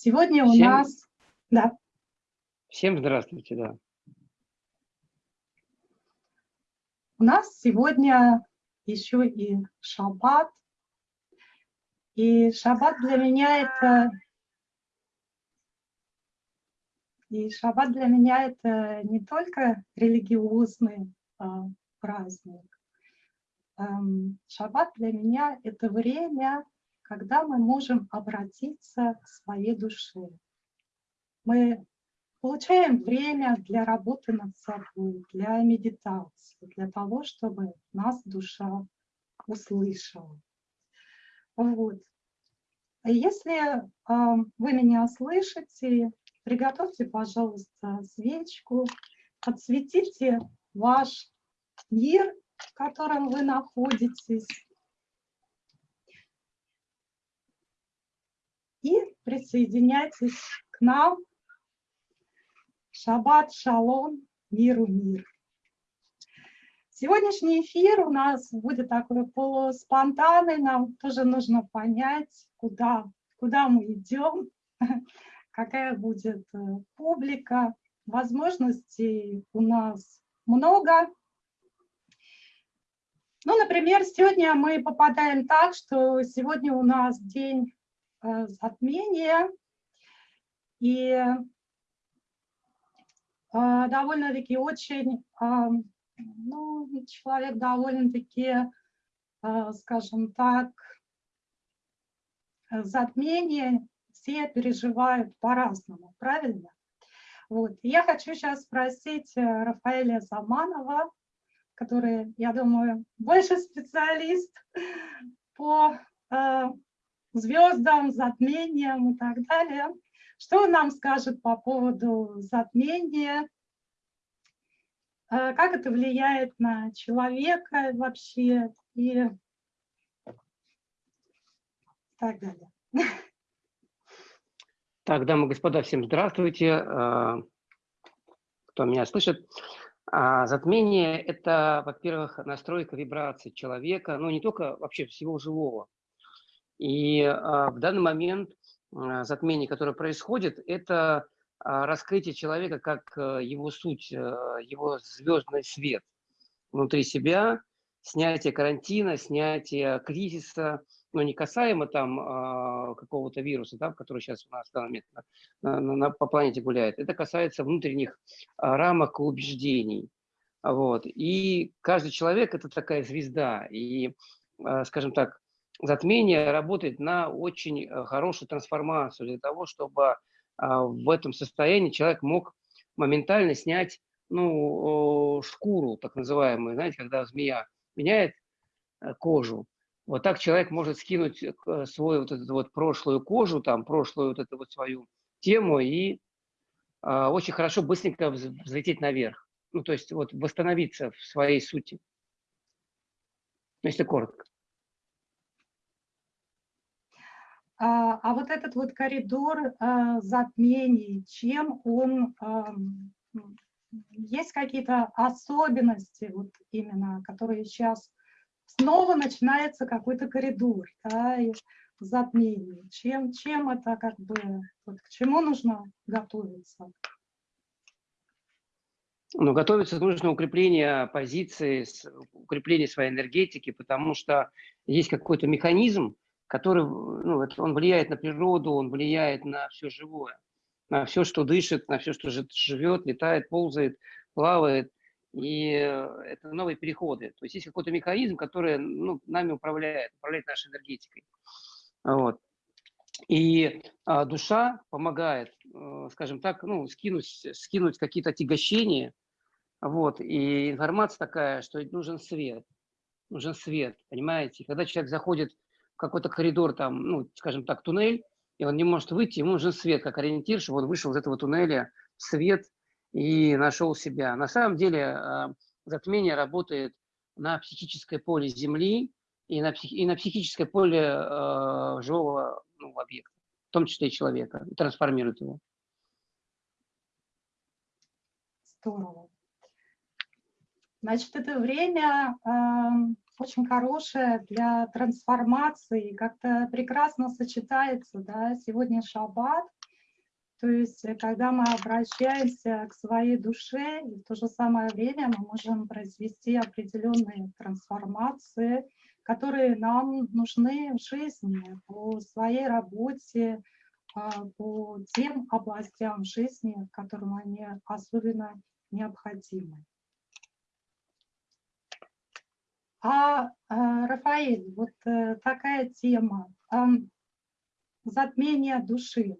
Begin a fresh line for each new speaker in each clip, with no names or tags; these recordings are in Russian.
Сегодня у Всем... нас... Да.
Всем здравствуйте, да.
У нас сегодня еще и шаббат. И шаббат для меня это... И шаббат для меня это не только религиозный а, праздник. Эм, шаббат для меня это время, когда мы можем обратиться к своей душе. Мы получаем время для работы над собой, для медитации, для того, чтобы нас душа услышала. Вот. Если э, вы меня слышите, приготовьте, пожалуйста, свечку, подсветите ваш мир, в котором вы находитесь, и присоединяйтесь к нам. Шаббат, шалом, миру мир. Сегодняшний эфир у нас будет такой полуспонтанный, нам тоже нужно понять, куда, куда мы идем, какая будет э, публика. Возможностей у нас много. Ну, например, сегодня мы попадаем так, что сегодня у нас день затмение. И э, довольно-таки очень, э, ну, человек довольно-таки, скажем так, затмение все переживают по-разному, правильно? Вот. Я хочу сейчас спросить Рафаэля Заманова, который, я думаю, больше специалист по звездам, затмениям и так далее. Что он нам скажет по поводу затмения? Э, как это влияет на человека вообще и так далее.
Так, дамы и господа, всем здравствуйте. Э, кто меня слышит? А, затмение – это, во-первых, настройка вибраций человека, но не только вообще всего живого. И а, в данный момент а, затмение, которое происходит, это а, раскрытие человека как его суть, его звездный свет внутри себя, снятие карантина, снятие кризиса, но не касаемо там какого-то вируса, да, который сейчас у нас на, на, на, по планете гуляет. Это касается внутренних рамок убеждений. Вот. И каждый человек – это такая звезда. И, скажем так, затмение работает на очень э, хорошую трансформацию для того, чтобы а, в этом состоянии человек мог моментально снять ну, шкуру, так называемую, знаете, когда змея меняет э, кожу. Вот так человек может скинуть э, свою вот эту вот прошлую кожу, там, прошлую вот эту вот свою тему и а, очень хорошо быстренько взлететь наверх. Ну, то есть вот восстановиться в своей сути. Если коротко.
А, а вот этот вот коридор а, затмений, чем он, есть какие-то особенности, вот именно, которые сейчас снова начинается какой-то коридор да, затмений. Чем, чем это как бы, вот, к чему нужно готовиться?
Ну, готовиться нужно укрепление позиции, укрепление своей энергетики, потому что есть какой-то механизм, который, ну, он влияет на природу, он влияет на все живое, на все, что дышит, на все, что живет, летает, ползает, плавает. И э, это новые переходы. То есть есть какой-то механизм, который ну, нами управляет, управляет нашей энергетикой. Вот. И а, душа помогает, э, скажем так, ну, скинуть, скинуть какие-то отягощения. Вот. И информация такая, что нужен свет. Нужен свет, понимаете? Когда человек заходит какой-то коридор, там, ну, скажем так, туннель, и он не может выйти, ему нужен свет, как ориентир, чтобы он вышел из этого туннеля свет и нашел себя. На самом деле а, затмение работает на психическое поле Земли и на, псих, и на психическое поле э, живого ну, объекта, в том числе и человека, и трансформирует его.
Здорово. Значит, это время э, очень хорошее для трансформации, как-то прекрасно сочетается. Да? Сегодня шаббат, То есть, э, когда мы обращаемся к своей душе, и в то же самое время мы можем произвести определенные трансформации, которые нам нужны в жизни, по своей работе, а, по тем областям жизни, которым они особенно необходимы. А, а Рафаэль, вот э, такая тема, затмение души.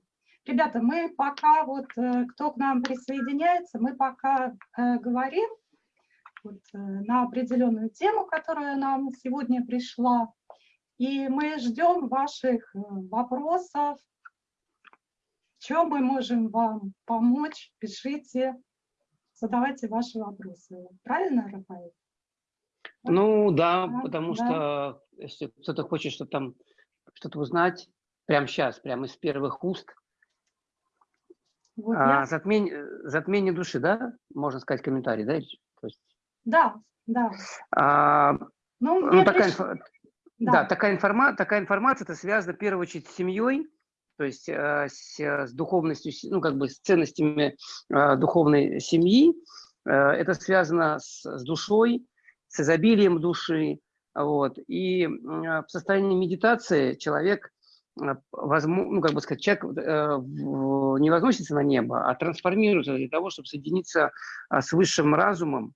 Ребята, мы пока, вот э, кто к нам присоединяется, мы пока э, говорим вот, э, на определенную тему, которая нам сегодня пришла. И мы ждем ваших вопросов, в чем мы можем вам помочь, пишите, задавайте ваши вопросы. Правильно, Рафаэль?
Ну да, да потому да. что если кто-то хочет что там что-то узнать, прямо сейчас, прямо из первых уст, вот а, я... затмение, затмение души, да? Можно сказать комментарий, да? То есть...
Да, да.
А, ну, ну такая, приш... да. да, такая, информа... такая информация, это связано в первую очередь с семьей, то есть э, с, с духовностью, ну как бы с ценностями э, духовной семьи. Э, это связано с, с душой, с изобилием души. Вот. И э, в состоянии медитации человек Э, возможно, ну, как бы сказать, человек э, не возносится на небо, а трансформируется для того, чтобы соединиться а, с высшим разумом,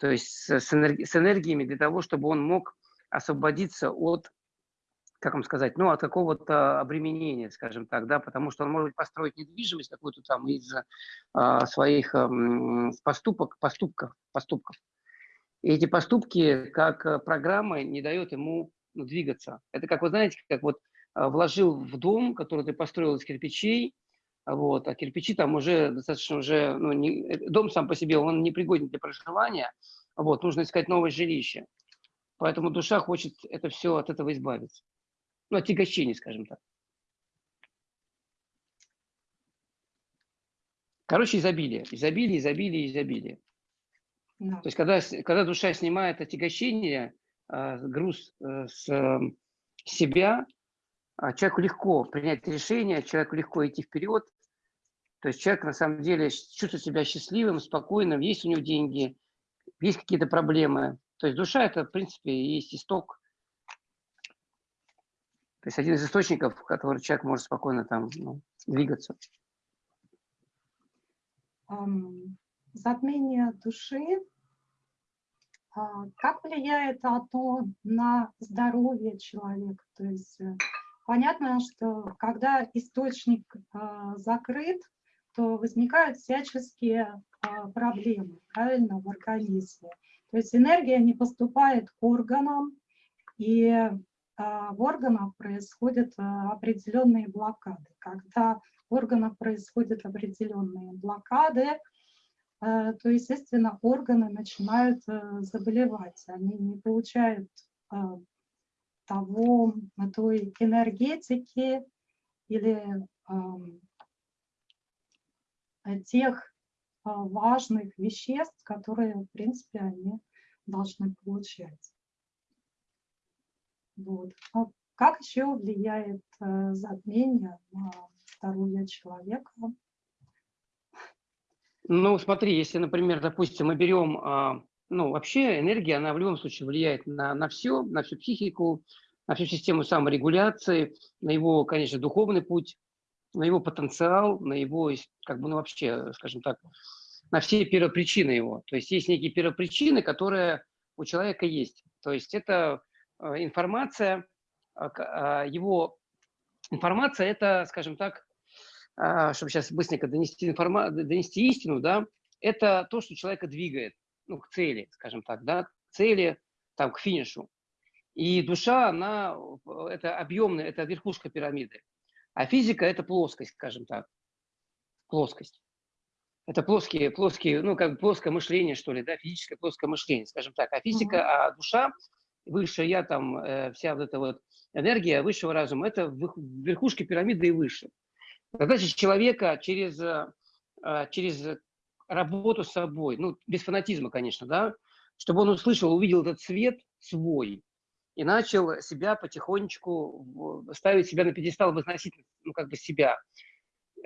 то есть с, энерги с энергиями для того, чтобы он мог освободиться от, как вам сказать, ну, от какого-то обременения, скажем так, да, потому что он может построить недвижимость какую-то там из а, своих а, поступок, поступков, поступков. И эти поступки, как программа, не дает ему ну, двигаться. Это как, вы знаете, как вот а, вложил в дом, который ты построил из кирпичей, вот, а кирпичи там уже достаточно уже, ну, не, э, дом сам по себе, он не пригоден для проживания, вот, нужно искать новое жилище. Поэтому душа хочет это все от этого избавиться. Ну, от тягощения, скажем так. Короче, изобилие, изобилие, изобилие, изобилие. Да. То есть, когда, когда душа снимает отягощение, а, груз э, с себя, а, человеку легко принять решение, человеку легко идти вперед. То есть человек на самом деле чувствует себя счастливым, спокойным, есть у него деньги, есть какие-то проблемы. То есть душа – это, в принципе, есть исток. То есть один из источников, в который человек может спокойно там ну, двигаться.
Затмение души. А, как влияет оно на здоровье человека? То есть э, Понятно, что когда источник э, закрыт, то возникают всяческие э, проблемы, правильно, в организме. То есть энергия не поступает к органам, и в органах происходят определенные блокады. Когда в органах происходят определенные блокады, то, естественно, органы начинают заболевать. Они не получают того, той энергетики или э, тех э, важных веществ, которые, в принципе, они должны получать. Вот. А как еще влияет э, затмение на здоровье человека?
Ну, смотри, если, например, допустим, мы берем а, ну, вообще энергия, она в любом случае влияет на, на все, на всю психику, на всю систему саморегуляции, на его, конечно, духовный путь, на его потенциал, на его, как бы, ну, вообще, скажем так, на все первопричины его. То есть есть некие первопричины, которые у человека есть. То есть это э, информация, а, а, его информация это, скажем так, чтобы сейчас быстренько донести, информа... донести истину, да, это то, что человека двигает ну, к цели, скажем так, да, к цели, там, к финишу. И душа, она, это объемная, это верхушка пирамиды. А физика – это плоскость, скажем так, плоскость. Это плоские, плоские, ну, как плоское мышление, что ли, да, физическое плоское мышление, скажем так. А физика, mm -hmm. а душа, выше я, там, э, вся вот эта вот энергия высшего разума, это верхушка пирамиды и выше. Задача человека через, э, через работу с собой, ну, без фанатизма, конечно, да, чтобы он услышал, увидел этот свет свой и начал себя потихонечку ставить себя на пьедестал, возносить, ну, как бы себя.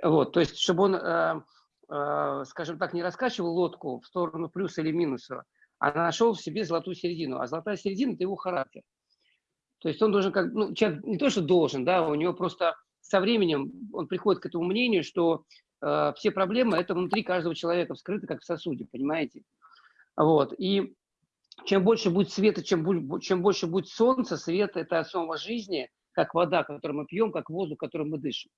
Вот, то есть, чтобы он, э, э, скажем так, не раскачивал лодку в сторону плюса или минуса, а нашел в себе золотую середину. А золотая середина – это его характер. То есть он должен, как, ну, человек не то, что должен, да, у него просто со временем он приходит к этому мнению, что э, все проблемы – это внутри каждого человека, вскрыты как в сосуде, понимаете? Вот, и чем больше будет света, чем, чем больше будет солнца, свет – это основа жизни, как вода, которую мы пьем, как воздух, которым мы дышим.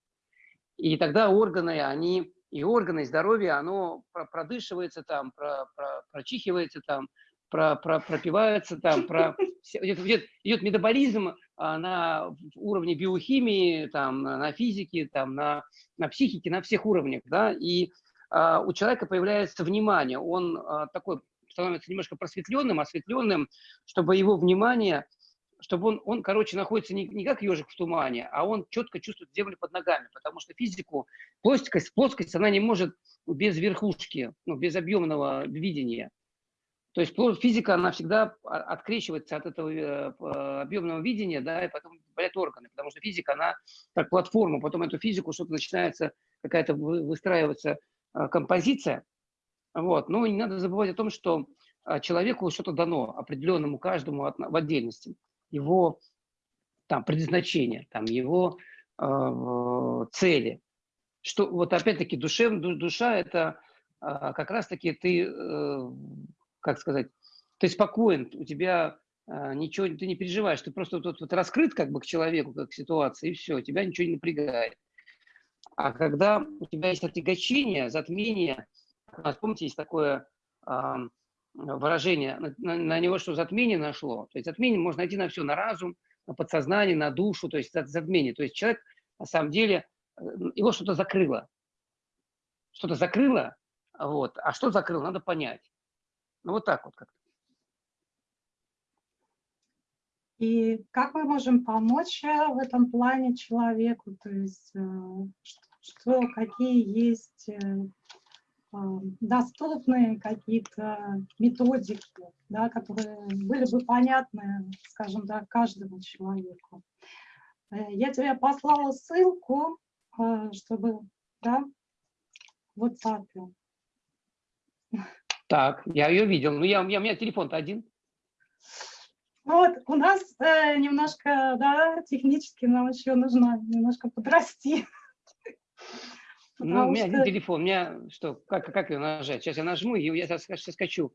И тогда органы, они, и органы, и здоровье, оно продышивается там, про, про, прочихивается там, про, про, пропивается там, про, идет, идет, метаболизм на уровне биохимии, там, на, физике, там, на, на психике, на всех уровнях, да, и а, у человека появляется внимание, он а, такой становится немножко просветленным, осветленным, чтобы его внимание чтобы он, он короче, находится не, не как ежик в тумане, а он четко чувствует землю под ногами, потому что физику, плоскость, плоскость, она не может без верхушки, ну, без объемного видения. То есть физика, она всегда открещивается от этого э, объемного видения, да, и потом болят органы, потому что физика, она как платформа, потом эту физику что-то начинается, какая-то выстраиваться э, композиция, вот. Но не надо забывать о том, что э, человеку что-то дано, определенному каждому в отдельности его там, предназначение, там, его э, цели. Что, вот опять-таки душев, душа – это э, как раз-таки ты, э, как сказать, ты спокоен, у тебя э, ничего, ты не переживаешь, ты просто вот, вот раскрыт как бы к человеку, как к ситуации, и все, тебя ничего не напрягает. А когда у тебя есть отягощение, затмение, помните, есть такое выражение, на, на него что затмение нашло. То есть затмение можно найти на все, на разум, на подсознание, на душу, то есть затмение. То есть человек на самом деле, э, его что-то закрыло. Что-то закрыло, вот. а что закрыло, надо понять. Ну вот так вот как-то.
И как мы можем помочь э, в этом плане человеку? То есть э, что, какие есть доступные какие-то методики, да, которые были бы понятны, скажем так, каждому человеку. Э, я тебе послала ссылку, э, чтобы, да, в WhatsApp.
Так, я ее видел. Ну, я, я, у меня телефон-то один.
Вот, у нас э, немножко, да, технически нам еще нужно немножко подрасти.
Ну, у меня что... один телефон, у меня что, как, как ее нажать? Сейчас я нажму, и я сейчас скачу.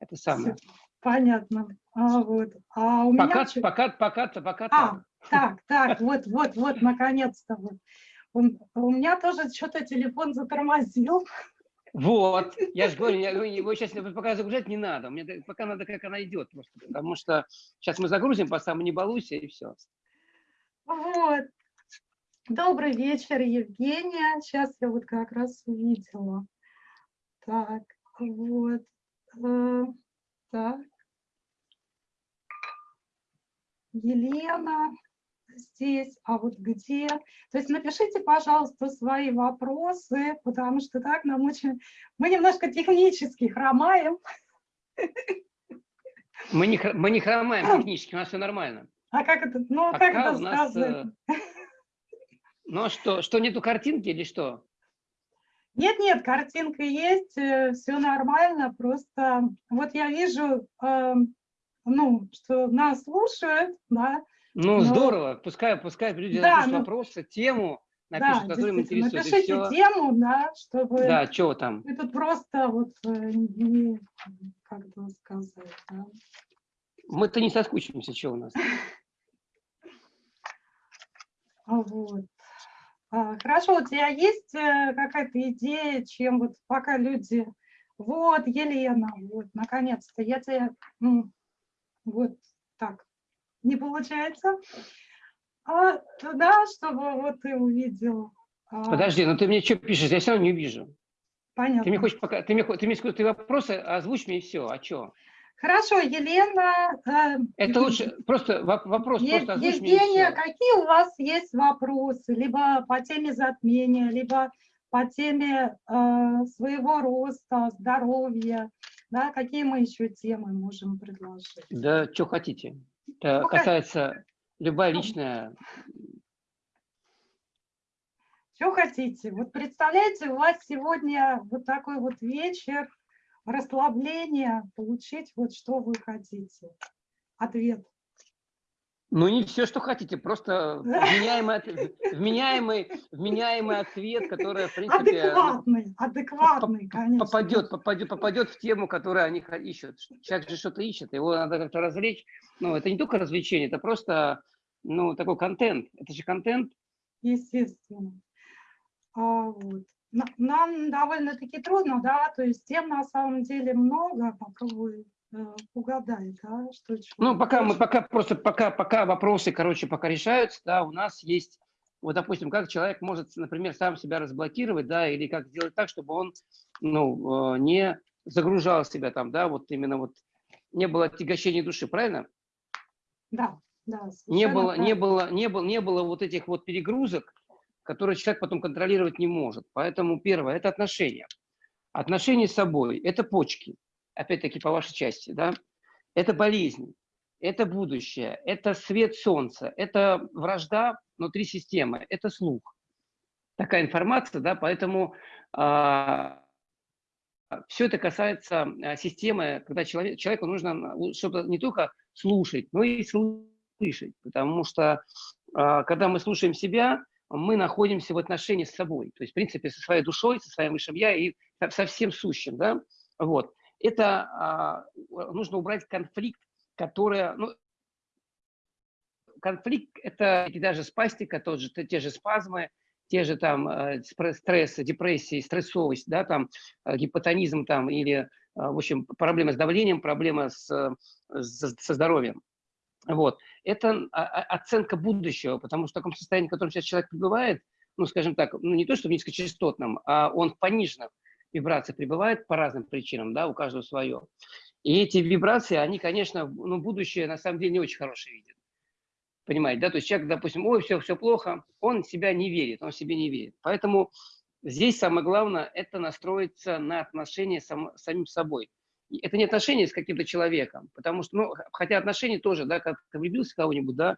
Это самое.
Понятно. А, вот. а у
пока, меня... пока, пока, пока,
а, так, так, вот, вот, вот, наконец-то. Вот. У, у меня тоже что-то телефон затормозил.
Вот, я же говорю, я, его сейчас пока загружать не надо, мне пока надо, как она идет, просто, потому что сейчас мы загрузим, по самому не балуйся, и все.
Вот, Добрый вечер, Евгения. Сейчас я вот как раз увидела. Так, вот. Э, так. Елена здесь, а вот где? То есть напишите, пожалуйста, свои вопросы, потому что так нам очень... Мы немножко технически хромаем.
Мы не, мы не хромаем технически, у нас все нормально.
А как это, ну, Пока как это сказать? Нас,
ну а что, что нету картинки или что?
Нет, нет, картинка есть, э, все нормально, просто вот я вижу, э, ну, что нас слушают, да.
Ну, но... здорово, пускай, пускай люди да, напишут ну, вопросы, тему, напишут,
да, которым интересует. Напишите тему, да, чтобы...
Да, что там?
Это просто вот, э, не, как бы сказать, да.
Мы-то не соскучимся, что у нас.
Вот. А, хорошо, у тебя есть э, какая-то идея, чем вот пока люди... Вот, Елена, вот, наконец-то, я тебя... Ну, вот так, не получается. А, да, чтобы вот ты увидел.
А. Подожди, ну ты мне что пишешь? Я все равно не вижу.
Понятно.
Ты мне хочешь пока... Ты мне, ты мне ты вопросы озвучь мне и все, а что?
Хорошо, Елена.
Э, Это лучше, просто вопрос,
Е
просто
Евгения, какие у вас есть вопросы, либо по теме затмения, либо по теме э, своего роста, здоровья, да, какие мы еще темы можем предложить?
Да, что хотите. Это ну, касается любая личная...
Что хотите? Вот представляете, у вас сегодня вот такой вот вечер, расслабление, получить вот что вы хотите. Ответ.
Ну, не все, что хотите, просто вменяемый, вменяемый, вменяемый ответ, который, в принципе...
Адекватный, адекватный, конечно.
Попадет, попадет, попадет в тему, которую они ищут. Человек же что-то ищет, его надо как-то развлечь. Ну, это не только развлечение, это просто, ну, такой контент. Это же контент.
Естественно. А, вот. Нам довольно-таки трудно, да, то есть тем на самом деле много, попробую Э, угадай, да, что
Ну, пока мы, пока просто, пока, пока вопросы, короче, пока решаются, да, у нас есть, вот, допустим, как человек может, например, сам себя разблокировать, да, или как сделать так, чтобы он, ну, э, не загружал себя там, да, вот именно вот не было отягощения души, правильно?
Да, да.
Не было, не было, не было, не было вот этих вот перегрузок, которые человек потом контролировать не может. Поэтому первое – это отношения. Отношения с собой – это почки опять-таки по вашей части, да, это болезнь, это будущее, это свет солнца, это вражда внутри системы, это слух. Такая информация, да, поэтому а, все это касается а, системы, когда человек, человеку нужно что-то не только слушать, но и слышать, потому что а, когда мы слушаем себя, мы находимся в отношении с собой, то есть, в принципе, со своей душой, со своим высшим я и со всем сущим, да, вот это а, нужно убрать конфликт, который, ну, конфликт – это даже спастика, тот же, те же спазмы, те же там э, стрессы, депрессии, стрессовость, да, там э, гипотонизм там или, э, в общем, проблемы с давлением, проблемы с, с, со здоровьем. Вот. Это а, а, оценка будущего, потому что в таком состоянии, в котором сейчас человек пребывает, ну, скажем так, ну, не то, что в низкочастотном, а он в пониженном, вибрации прибывает по разным причинам, да, у каждого свое. И эти вибрации, они, конечно, ну, будущее на самом деле не очень хорошее видят. Понимаете, да? То есть человек, допустим, ой, все, все плохо, он себя не верит, он себе не верит. Поэтому здесь самое главное – это настроиться на отношения с сам, самим собой. Это не отношения с каким-то человеком, потому что, ну, хотя отношения тоже, да, как ты влюбился кого-нибудь, да,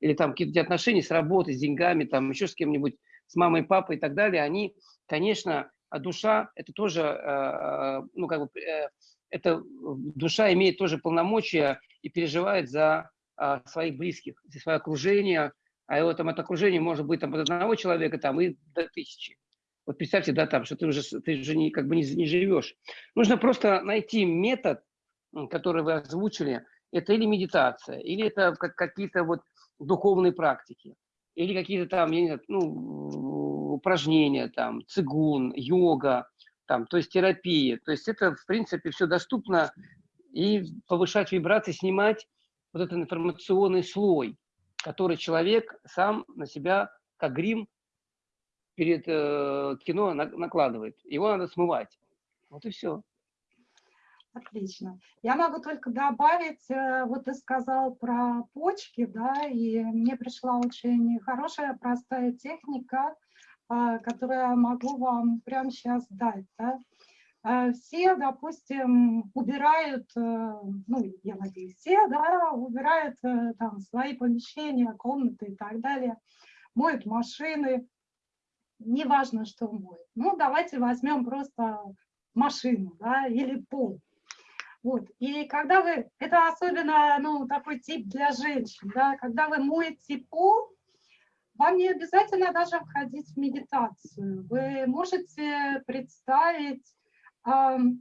или там какие-то отношения с работой, с деньгами, там еще с кем-нибудь, с мамой, папой и так далее, они, конечно, а душа – это тоже, э, ну, как бы, э, это душа имеет тоже полномочия и переживает за а, своих близких, за свое окружение, а его там это окружение может быть там от одного человека там и до тысячи. Вот представьте, да, там, что ты уже, ты уже не, как бы не, не живешь. Нужно просто найти метод, который вы озвучили, это или медитация, или это как, какие-то вот духовные практики, или какие-то там, я не знаю, ну, упражнения, там, цигун, йога, там, то есть терапия. То есть это, в принципе, все доступно и повышать вибрации, снимать вот этот информационный слой, который человек сам на себя, как грим, перед э, кино на, накладывает. Его надо смывать. Вот и все.
Отлично. Я могу только добавить, э, вот ты сказал про почки, да, и мне пришла очень хорошая, простая техника а, которое могу вам прямо сейчас дать. Да? А, все, допустим, убирают, э, ну, я надеюсь, все, да, убирают э, там свои помещения, комнаты и так далее, моют машины, неважно, что моют. Ну, давайте возьмем просто машину, да, или пол. Вот. И когда вы, это особенно, ну, такой тип для женщин, да, когда вы моете пол, вам не обязательно даже входить в медитацию. Вы можете представить, вы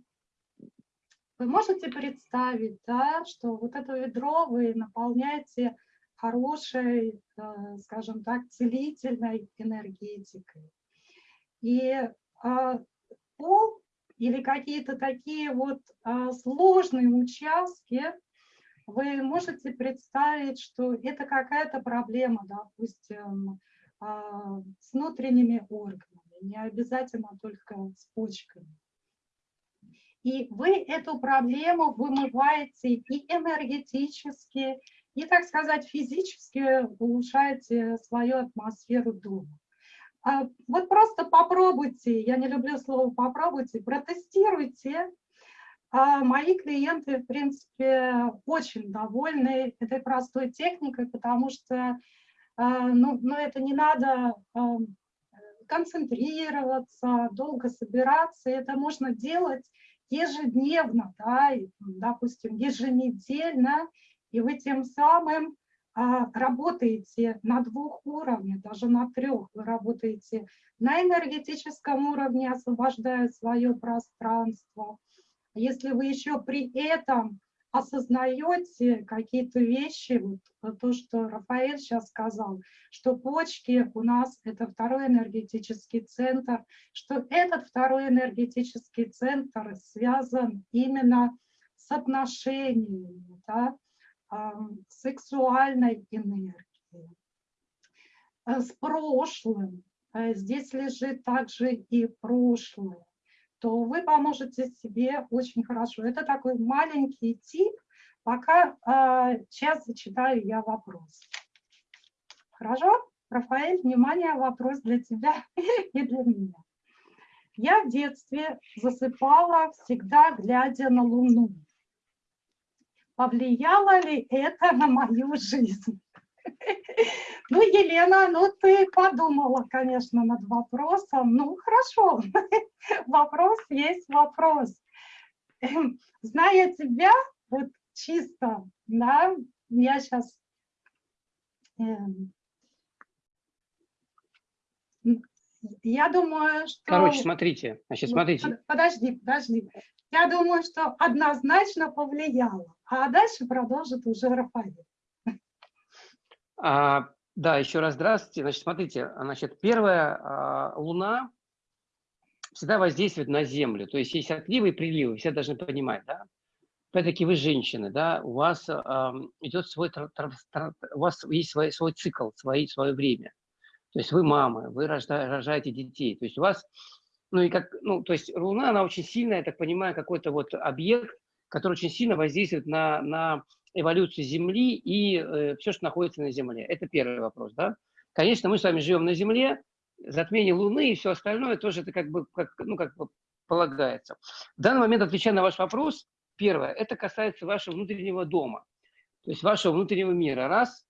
можете представить, да, что вот это ведро вы наполняете хорошей, э, скажем так, целительной энергетикой. И а, пол или какие-то такие вот а, сложные участки, вы можете представить, что это какая-то проблема, допустим, а, с внутренними органами, не обязательно только с почками. И вы эту проблему вымываете и энергетически, и, так сказать, физически улучшаете свою атмосферу дома. А, вот просто попробуйте, я не люблю слово «попробуйте», протестируйте, мои клиенты, в принципе, очень довольны этой простой техникой, потому что ну, ну, это не надо концентрироваться, долго собираться. Это можно делать ежедневно, да, допустим, еженедельно, и вы тем самым а, работаете на двух уровнях, даже на трех. Вы работаете на энергетическом уровне, освобождая свое пространство. Если вы еще при этом осознаете какие-то вещи, вот то, что Рафаэль сейчас сказал, что почки у нас это второй энергетический центр, что этот второй энергетический центр связан именно с отношениями, да, сексуальной энергией, э, с прошлым. Э, здесь лежит также и прошлое то вы поможете себе очень хорошо. Это такой маленький тип, пока э, сейчас зачитаю я вопрос. Хорошо? Рафаэль, внимание, вопрос для тебя и для меня. Я в детстве засыпала, всегда глядя на Луну. Повлияло ли это на мою жизнь? Ну, Елена, ну ты подумала, конечно, над вопросом. Ну, хорошо, вопрос есть вопрос. Зная тебя, вот чисто, да, я сейчас... Эм, я думаю, что...
Короче, смотрите, значит, смотрите.
Подожди, подожди. Я думаю, что однозначно повлияло. А дальше продолжит уже Рафаэль.
А, да, еще раз здравствуйте. Значит, смотрите, значит, первая а, Луна всегда воздействует на Землю. То есть есть отливы и приливы, все должны понимать, да? Опять-таки вы женщины, да, у вас э, идет свой, у вас есть свой, свой цикл, свои, свое время. То есть вы мамы, вы рожда, рожаете детей. То есть у вас, ну и как, ну, то есть Луна, она очень сильная, я так понимаю, какой-то вот объект, который очень сильно воздействует на, на эволюцию Земли и э, все, что находится на Земле. Это первый вопрос. Да? Конечно, мы с вами живем на Земле, затмение Луны и все остальное тоже это как бы, как, ну, как бы полагается. В данный момент, отвечая на ваш вопрос, первое, это касается вашего внутреннего дома, то есть вашего внутреннего мира. Раз,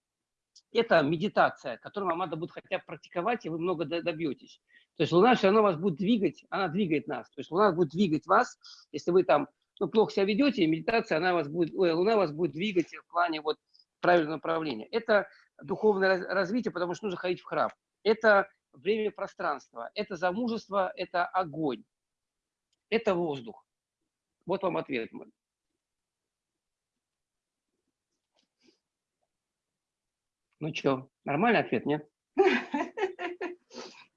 это медитация, которую вам надо будет хотя бы практиковать, и вы много добьетесь. То есть Луна все равно вас будет двигать, она двигает нас. То есть Луна будет двигать вас, если вы там ну, плохо себя ведете, медитация, она вас будет, ой, Луна вас будет двигать в плане вот правильного направления. Это духовное развитие, потому что нужно ходить в храм. Это время пространства, это замужество, это огонь, это воздух. Вот вам ответ мой. Ну что, нормальный ответ, нет?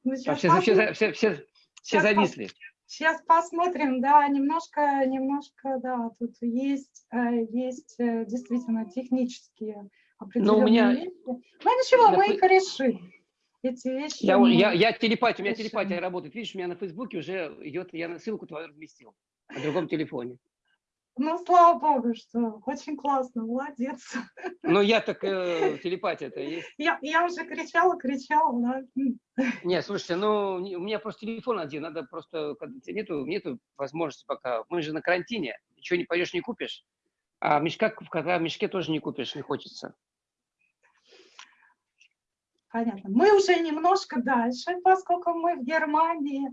Ну, все, все, все, все, все зависли.
Сейчас посмотрим, да, немножко, немножко, да, тут есть, э, есть э, действительно технические определенные
Но у меня...
вещи. Ну ничего, мы их решим. Эти вещи...
Я, мы... я, я телепатия, у меня телепатия работает. Видишь, у меня на Фейсбуке уже идет, я на ссылку твою разместил на другом телефоне.
Ну, слава богу, что очень классно, молодец.
Ну, я так, э, телепатия-то есть.
Я, я уже кричала, кричала, да.
Не, слушайте, ну, у меня просто телефон один, надо просто, нету, нету возможности пока. Мы же на карантине, ничего не пойдешь, не купишь. А мешка, в мешке тоже не купишь, не хочется.
Понятно. Мы уже немножко дальше, поскольку мы в Германии.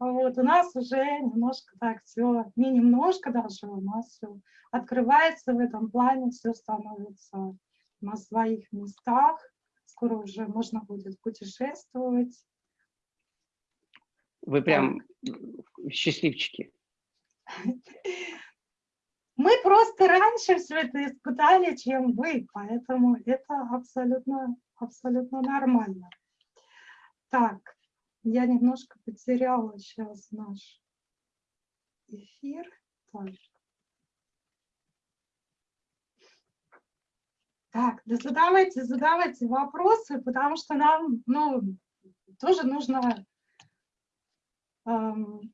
Вот, у нас уже немножко так все, не немножко даже, у нас все открывается в этом плане, все становится на своих местах. Скоро уже можно будет путешествовать.
Вы прям так. счастливчики.
Мы просто раньше все это испытали, чем вы, поэтому это абсолютно, абсолютно нормально. Так, я немножко потеряла сейчас наш эфир. Так. Так, да задавайте, задавайте вопросы, потому что нам, ну, тоже нужно... Эм...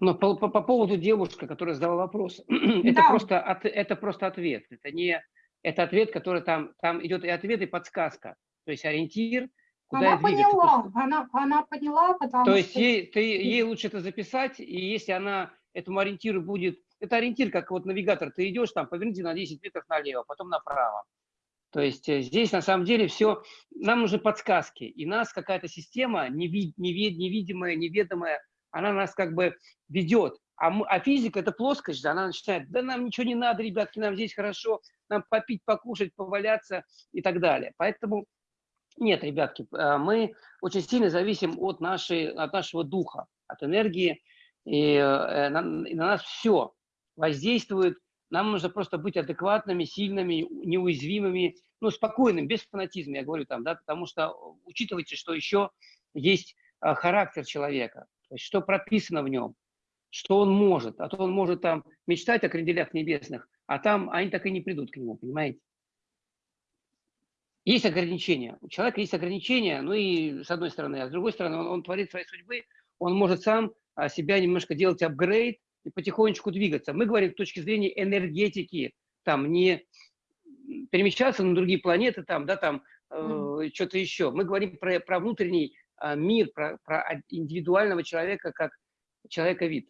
Но по, по, по поводу девушки, которая задала вопрос, это, просто, от, это просто ответ. Это не это ответ, который там, там идет и ответ, и подсказка. То есть ориентир –
Куда она поняла, она, она поняла, потому
То что... есть ей, ты, ей лучше это записать, и если она этому ориентиру будет... Это ориентир, как вот навигатор, ты идешь там, поверните на 10 метров налево, потом направо. То есть э, здесь на самом деле все, нам нужны подсказки, и нас какая-то система невид, невид, невидимая, неведомая, она нас как бы ведет. А, мы, а физика – это плоскость она начинает, да нам ничего не надо, ребятки, нам здесь хорошо, нам попить, покушать, поваляться и так далее. Поэтому нет, ребятки, э, мы очень сильно зависим от, нашей, от нашего духа, от энергии, и э, на, и на нас все воздействует нам нужно просто быть адекватными, сильными, неуязвимыми, ну, спокойным, без фанатизма, я говорю там, да, потому что учитывайте, что еще есть а, характер человека, то есть что прописано в нем, что он может, а то он может там мечтать о кренделях небесных, а там они так и не придут к нему, понимаете? Есть ограничения. У человека есть ограничения, ну и с одной стороны, а с другой стороны, он, он творит свои судьбы, он может сам а, себя немножко делать апгрейд, и потихонечку двигаться. Мы говорим с точки зрения энергетики, там не перемещаться на другие планеты, там, да, там э, что-то еще. Мы говорим про, про внутренний э, мир, про, про индивидуального человека как человека-вид.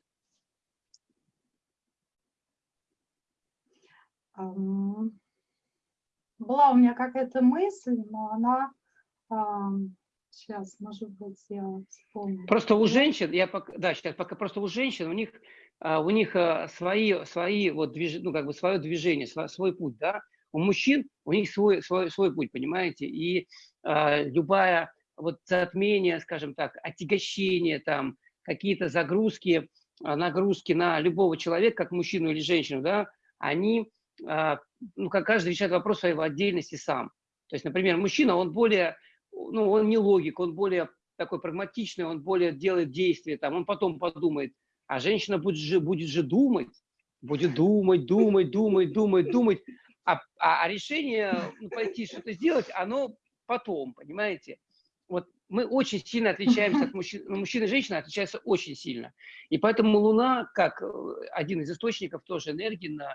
Была у меня какая-то мысль, но она Сейчас, может быть, я вспомню.
Просто у женщин, я пока, да, сейчас пока просто у женщин, у них, а, у них а, свои, свои вот движ, ну как бы свое движение, свой, свой путь, да. У мужчин у них свой, свой, свой путь, понимаете, и э, любая вот затмение, скажем так, отягощение там, какие-то загрузки, нагрузки на любого человека, как мужчину или женщину, да, они, э, ну, как каждый решает вопрос своей отдельности сам. То есть, например, мужчина, он более ну, он не логик, он более такой прагматичный, он более делает действия, там, он потом подумает, а женщина будет же, будет же думать, будет думать, думать, думать, думать, думать, а, а, а решение ну, пойти что-то сделать, оно потом, понимаете? Вот мы очень сильно отличаемся от мужчин, ну, и женщина отличаются очень сильно. И поэтому Луна, как э, один из источников тоже энергии на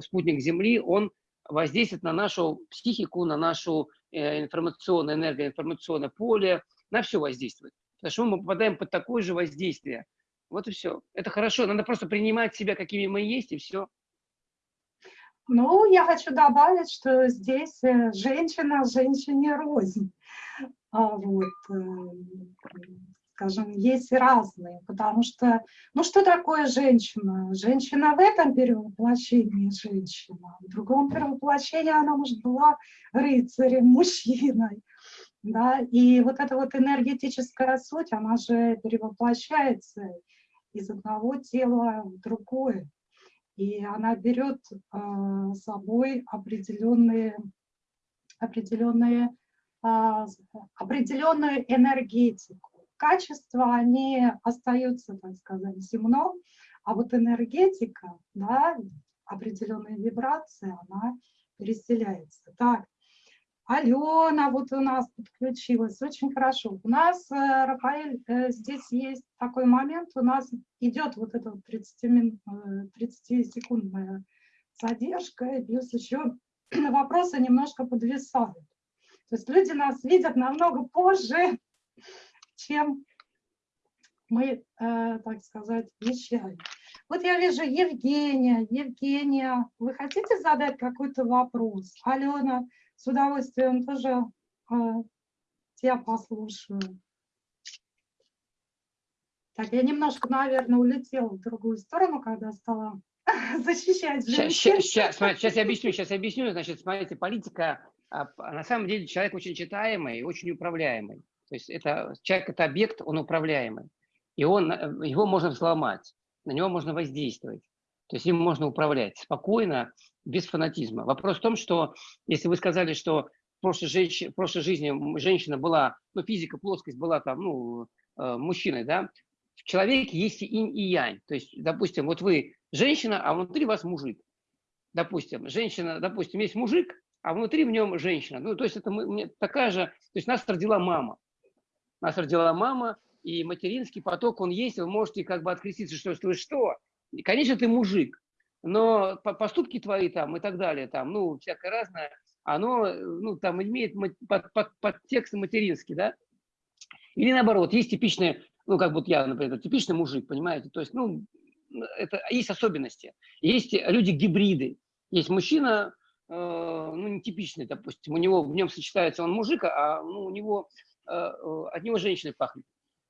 спутник Земли, он воздействует на нашу психику, на нашу Э, информационное, энергоинформационное поле, на все воздействует. Потому что мы попадаем под такое же воздействие. Вот и все. Это хорошо. Надо просто принимать себя, какими мы есть, и все.
Ну, я хочу добавить, что здесь э, женщина женщине рознь. А вот, э, скажем, есть разные, потому что, ну что такое женщина? Женщина в этом перевоплощении женщина, в другом перевоплощении она, может, была рыцарем, мужчиной, да, и вот эта вот энергетическая суть, она же перевоплощается из одного тела в другое, и она берет э, с собой определенные, определенные, э, определенную энергетику качества, они остаются, так сказать, земном, а вот энергетика, да, определенная вибрация, она переселяется. Так, Алена вот у нас подключилась, очень хорошо. У нас, э, Рафаэль, э, здесь есть такой момент, у нас идет вот эта 30-секундная э, задержка, и плюс еще вопросы немножко подвисают. То есть люди нас видят намного позже, чем мы, э, так сказать, вещаем. Вот я вижу Евгения. Евгения, вы хотите задать какой-то вопрос? Алена, с удовольствием тоже э, тебя послушаю. Так, я немножко, наверное, улетела в другую сторону, когда стала защищать женщин.
Сейчас, сейчас, сейчас я объясню, сейчас я объясню. Значит, смотрите, политика, а, на самом деле человек очень читаемый, очень управляемый. То есть это, человек – это объект, он управляемый. И он, э, его можно взломать, на него можно воздействовать. То есть им можно управлять спокойно, без фанатизма. Вопрос в том, что если вы сказали, что в прошлой, женщ... в прошлой жизни женщина была, ну, физика, плоскость была там, ну, э, мужчиной, да, в человеке есть и инь, и янь. То есть, допустим, вот вы женщина, а внутри вас мужик. Допустим, женщина, допустим, есть мужик, а внутри в нем женщина. Ну, то есть это мы, такая же, то есть нас родила мама нас родила мама, и материнский поток, он есть, вы можете как бы откреститься, что что? И, конечно, ты мужик, но поступки твои там и так далее, там, ну, всякое разное, оно, ну, там имеет под, под, под текст материнский, да? Или наоборот, есть типичные, ну, как вот я, например, типичный мужик, понимаете? То есть, ну, это есть особенности. Есть люди-гибриды. Есть мужчина, ну, нетипичный, допустим. У него в нем сочетается он мужик, а ну, у него от него женщины пахнет.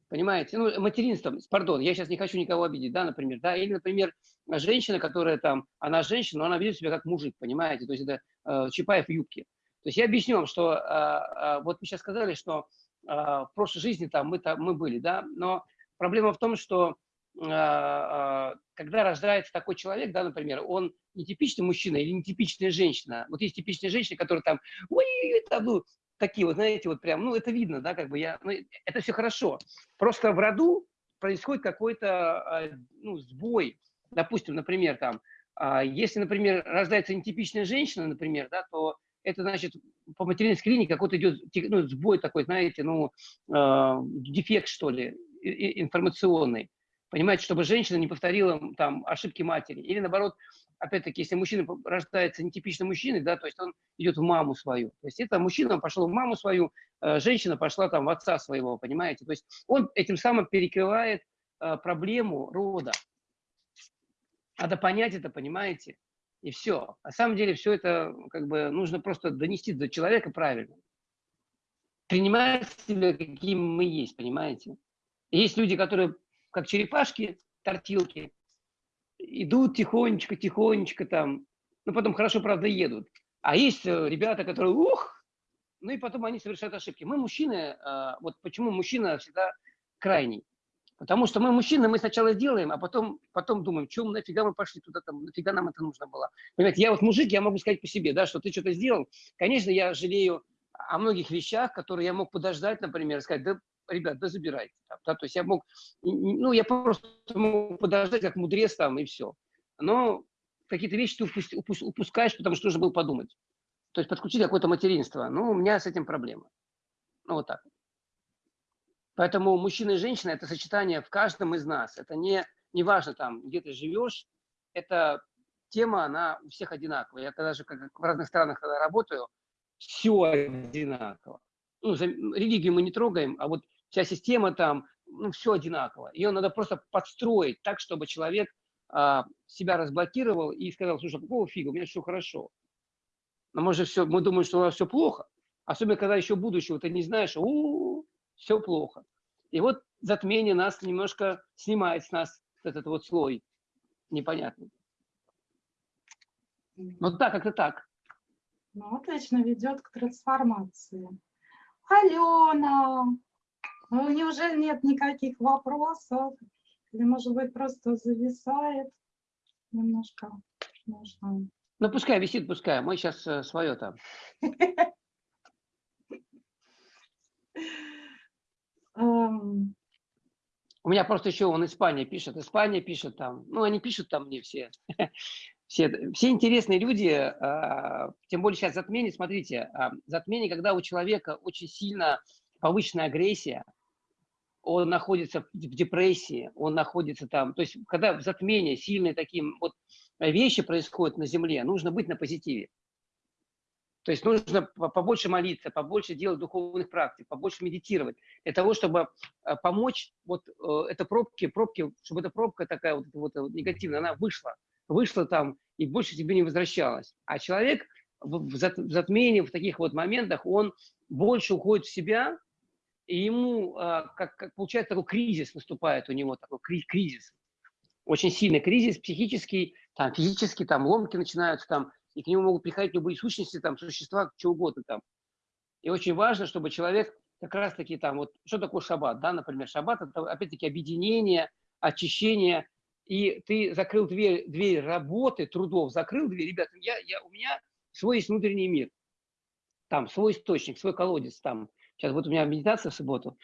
Понимаете? Ну, материнством, пардон, я сейчас не хочу никого обидеть, да, например, да, или, например, женщина, которая там, она женщина, но она ведет себя как мужик, понимаете, то есть это э, Чапаев в юбке. То есть я объясню вам, что э, э, вот вы сейчас сказали, что э, в прошлой жизни там мы, там мы были, да, но проблема в том, что э, э, когда рождается такой человек, да, например, он не типичный мужчина или не типичная женщина. Вот есть типичная женщина, которая там, ой, это, ну, такие вот, знаете, вот прям, ну, это видно, да, как бы я, ну, это все хорошо. Просто в роду происходит какой-то, а, ну, сбой. Допустим, например, там, а, если, например, рождается нетипичная женщина, например, да, то это значит по материнской линии какой-то идет ну, сбой такой, знаете, ну, э, дефект, что ли, информационный. Понимаете, чтобы женщина не повторила там ошибки матери. Или наоборот, опять-таки, если мужчина рождается нетипичным мужчиной, да, то есть он идет в маму свою. То есть это мужчина пошел в маму свою, э, женщина пошла там в отца своего, понимаете? То есть он этим самым перекрывает э, проблему рода. Надо понять это, понимаете? И все. На самом деле все это как бы нужно просто донести до человека правильно. Принимать себя, каким мы есть, понимаете? Есть люди, которые как черепашки, тортилки, идут тихонечко, тихонечко там, ну потом хорошо, правда, едут. А есть э, ребята, которые, ух, ну и потом они совершают ошибки. Мы мужчины, а, вот почему мужчина всегда крайний. Потому что мы мужчины, мы сначала делаем, а потом, потом думаем, чем нафига мы пошли туда, там, нафига нам это нужно было. Понимаете, я вот мужик, я могу сказать по себе, да, что ты что-то сделал. Конечно, я жалею о многих вещах, которые я мог подождать, например, сказать, да ребят, да забирайте. Там, да, то есть я мог, ну, я просто мог подождать, как мудрец там, и все. Но какие-то вещи ты упуск, упуск, упускаешь, потому что нужно было подумать. То есть подключить какое-то материнство. Ну, у меня с этим проблема. Ну, вот так. Поэтому мужчина и женщина – это сочетание в каждом из нас. Это не, не важно, там, где ты живешь, это тема, она у всех одинаковая. Я когда же как в разных странах когда работаю, все одинаково. Ну, за, религию мы не трогаем, а вот вся система там, ну, все одинаково. Ее надо просто подстроить так, чтобы человек а, себя разблокировал и сказал, слушай, а какого фига, у меня все хорошо. Но мы же все, мы думаем, что у нас все плохо. Особенно, когда еще будущего ты не знаешь, у, -у, -у все плохо. И вот затмение нас немножко снимает с нас этот вот слой непонятный. Вот так, как-то так.
Ну, отлично ведет к трансформации. Алена, ну, неужели нет никаких вопросов? Или, может быть, просто зависает немножко? Можно.
Ну, пускай висит, пускай. Мы сейчас э, свое там. Эм. У меня просто еще он Испания пишет, Испания пишет там. Ну, они пишут там мне все. Все, все интересные люди, э, тем более сейчас затмение, смотрите, э, затмение, когда у человека очень сильно повышенная агрессия, он находится в депрессии, он находится там. То есть, когда в затмении сильные такие вот вещи происходят на Земле, нужно быть на позитиве. То есть нужно побольше молиться, побольше делать духовных практик, побольше медитировать, для того, чтобы э, помочь вот э, это пробки, пробки, чтобы эта пробка такая вот, вот негативная, она вышла, вышла там и больше тебе не возвращалась. А человек в затмении, в таких вот моментах, он больше уходит в себя, и ему, а, как, как получается, такой кризис наступает у него, такой кризис. Очень сильный кризис психический, там, физический, там, ломки начинаются, там, и к нему могут приходить любые сущности, там, существа, что угодно там. И очень важно, чтобы человек как раз-таки там, вот, что такое шаббат, да, например, шаббат – это, опять-таки, объединение, очищение, и ты закрыл дверь, дверь работы, трудов, закрыл дверь, ребята, я, я, у меня свой есть внутренний мир, там, свой источник, свой колодец, там, Сейчас вот у меня медитация в субботу.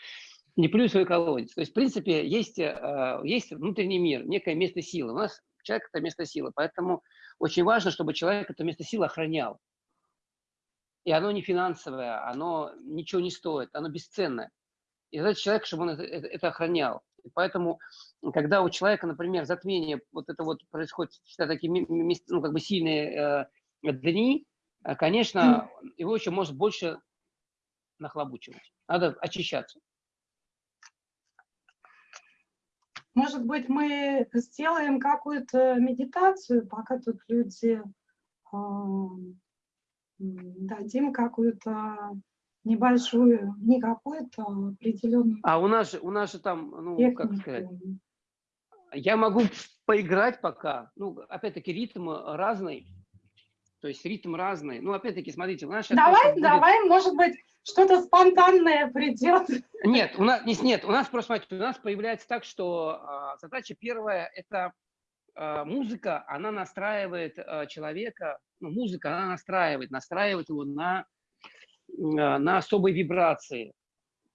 Не плюю свой колодец. То есть, в принципе, есть, э, есть внутренний мир, некое место силы. У нас человек – это место силы. Поэтому очень важно, чтобы человек это место силы охранял. И оно не финансовое, оно ничего не стоит, оно бесценное. И задать человек, чтобы он это, это, это охранял. И поэтому, когда у человека, например, затмение, вот это вот происходит всегда такие ну, как бы сильные э, дни, э, конечно, его еще может больше нахлобучивать. Надо очищаться.
Может быть, мы сделаем какую-то медитацию, пока тут люди э, дадим какую-то небольшую, не какую-то определенную.
А у нас же, у нас же там, ну, технику. как сказать, я могу поиграть пока. Ну, опять-таки, ритм разный. То есть ритм разный. Ну, опять-таки, смотрите, у нас сейчас...
Давай, будет... давай, может быть, что-то спонтанное придет.
Нет, у нас, нет, у нас просто, смотрите, у нас появляется так, что э, задача первая – это э, музыка, она настраивает э, человека, ну, музыка, она настраивает, настраивает его на, э, на особые вибрации.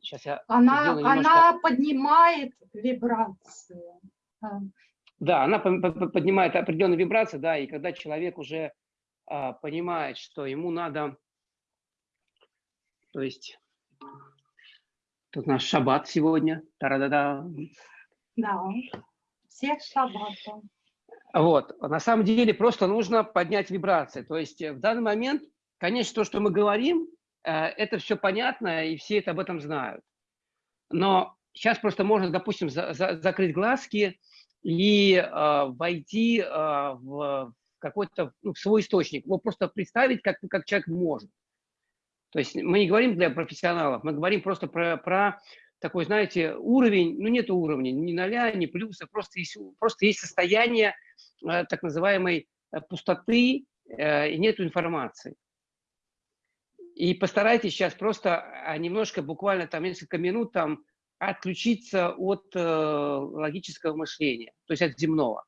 Сейчас я она, немножко... она поднимает вибрации.
Да, она поднимает определенные вибрации, да, и когда человек уже понимает, что ему надо, то есть, тут наш шаббат сегодня,
та-да-да. Да, всех шаббатов.
Вот, на самом деле просто нужно поднять вибрации, то есть в данный момент, конечно, то, что мы говорим, э, это все понятно, и все это об этом знают. Но сейчас просто можно, допустим, за, за, закрыть глазки и э, войти э, в какой-то ну, свой источник, его просто представить, как, как человек может. То есть мы не говорим для профессионалов, мы говорим просто про, про такой, знаете, уровень, ну нет уровня, ни ноля, ни плюса, просто есть, просто есть состояние э, так называемой э, пустоты э, и нет информации. И постарайтесь сейчас просто а, немножко, буквально там несколько минут там отключиться от э, логического мышления, то есть от земного.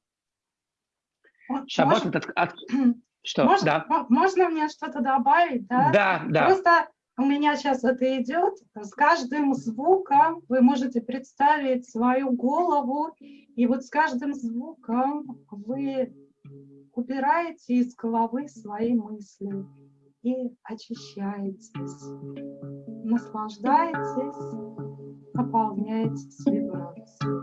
Шаббат этот... От... Что? Можно, да. можно мне что-то добавить? Да,
да. да.
Просто у меня сейчас это идет. С каждым звуком вы можете представить свою голову, и вот с каждым звуком вы убираете из головы свои мысли и очищаетесь, наслаждаетесь наполняетесь вибрацией.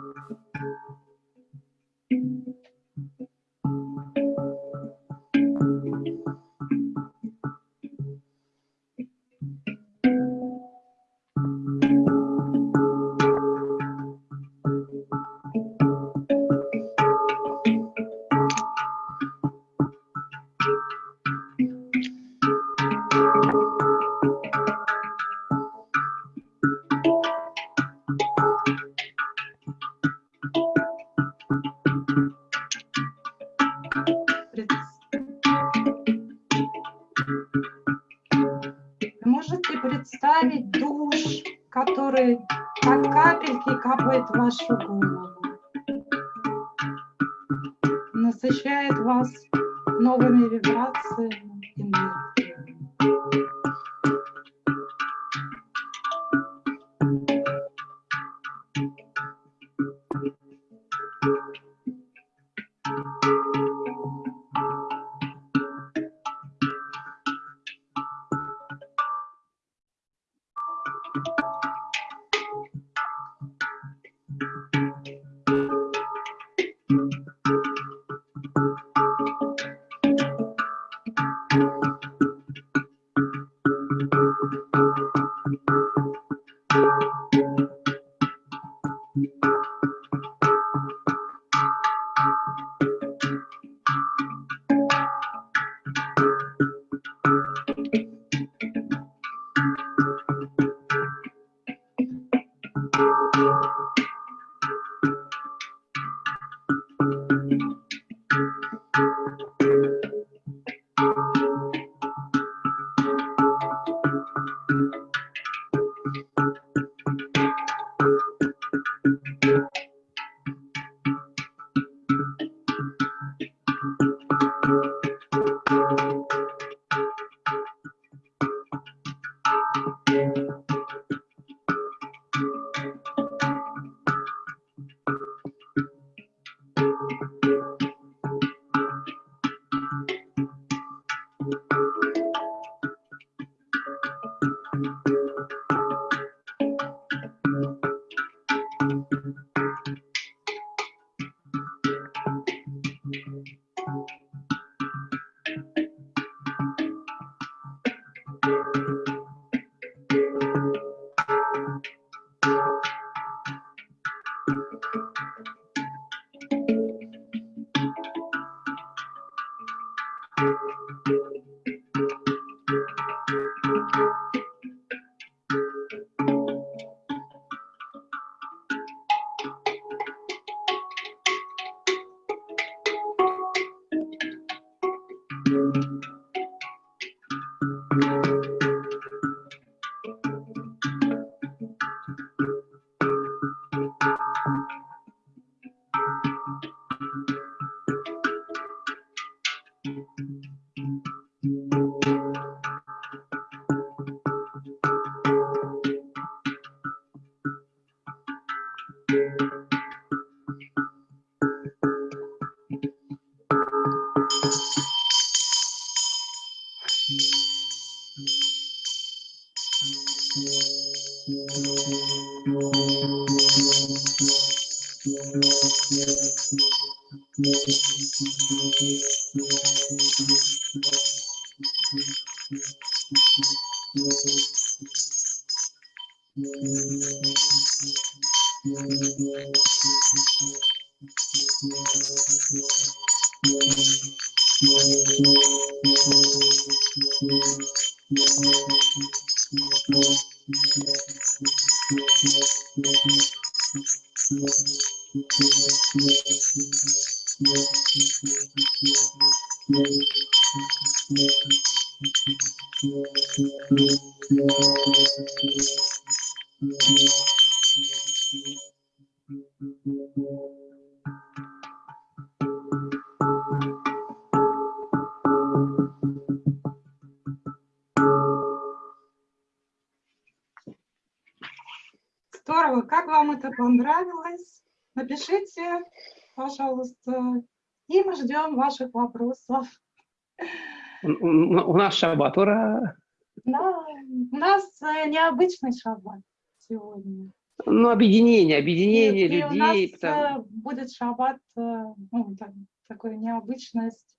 Капает в вашу голову, пожалуйста. И мы ждем ваших вопросов.
У, нас шаббат, ура!
Да, у нас э, необычный шаббат сегодня.
Ну, объединение, объединение
и,
людей.
И у нас
потому...
Э, будет шаббат, э, ну, так, такая необычность.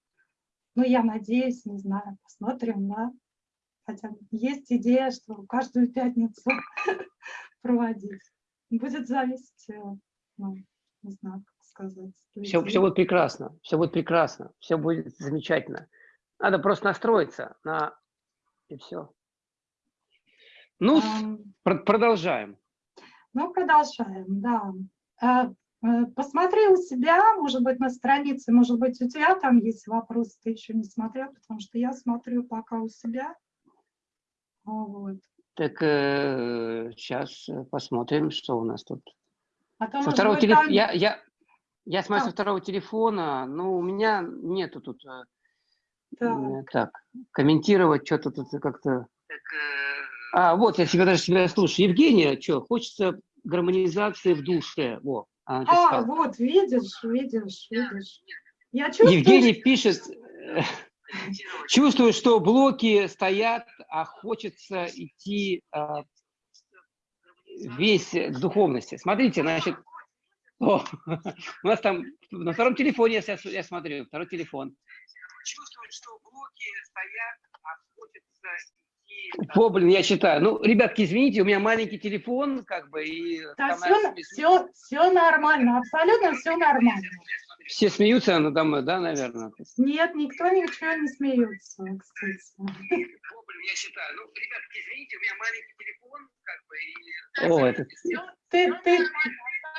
Ну, я надеюсь, не знаю, посмотрим, да. Хотя есть идея, что каждую пятницу проводить. Будет зависеть, ну, не знаю, сказать.
Все, все будет прекрасно, все будет прекрасно, все будет замечательно. Надо просто настроиться на и все. Ну, um, продолжаем.
Ну, продолжаем, да. А, э, посмотри у себя, может быть, на странице, может быть, у тебя там есть вопрос, ты еще не смотрел, потому что я смотрю пока у себя. Вот.
Так э, сейчас посмотрим, что у нас тут.
А то,
со второго телефона.
Там...
Я, я, я смотрю а. со второго телефона, но у меня нету тут. Да. Так, комментировать что-то тут как-то. А, вот, я себя даже себя слушаю. Евгения, что, хочется гармонизации в душе. Во,
а, вот, видишь, видишь, видишь. Я чувствую...
Евгений пишет, чувствую, что блоки стоят, а хочется идти а, весь к духовности. Смотрите, значит, о, у нас там на втором телефоне, я, я смотрю, второй телефон. Чувствую, что блоки стоят, а хочется о, блин, я читаю. Ну, ребятки, извините, у меня маленький телефон, как бы, и...
Да, все, все, все нормально, абсолютно все нормально.
Все смеются надо мной, да, наверное?
Нет, никто ничего не смеется, кстати.
Я считаю. Ну, ребятки, извините, у меня маленький телефон, как бы, и... О, это...
Ты, ты,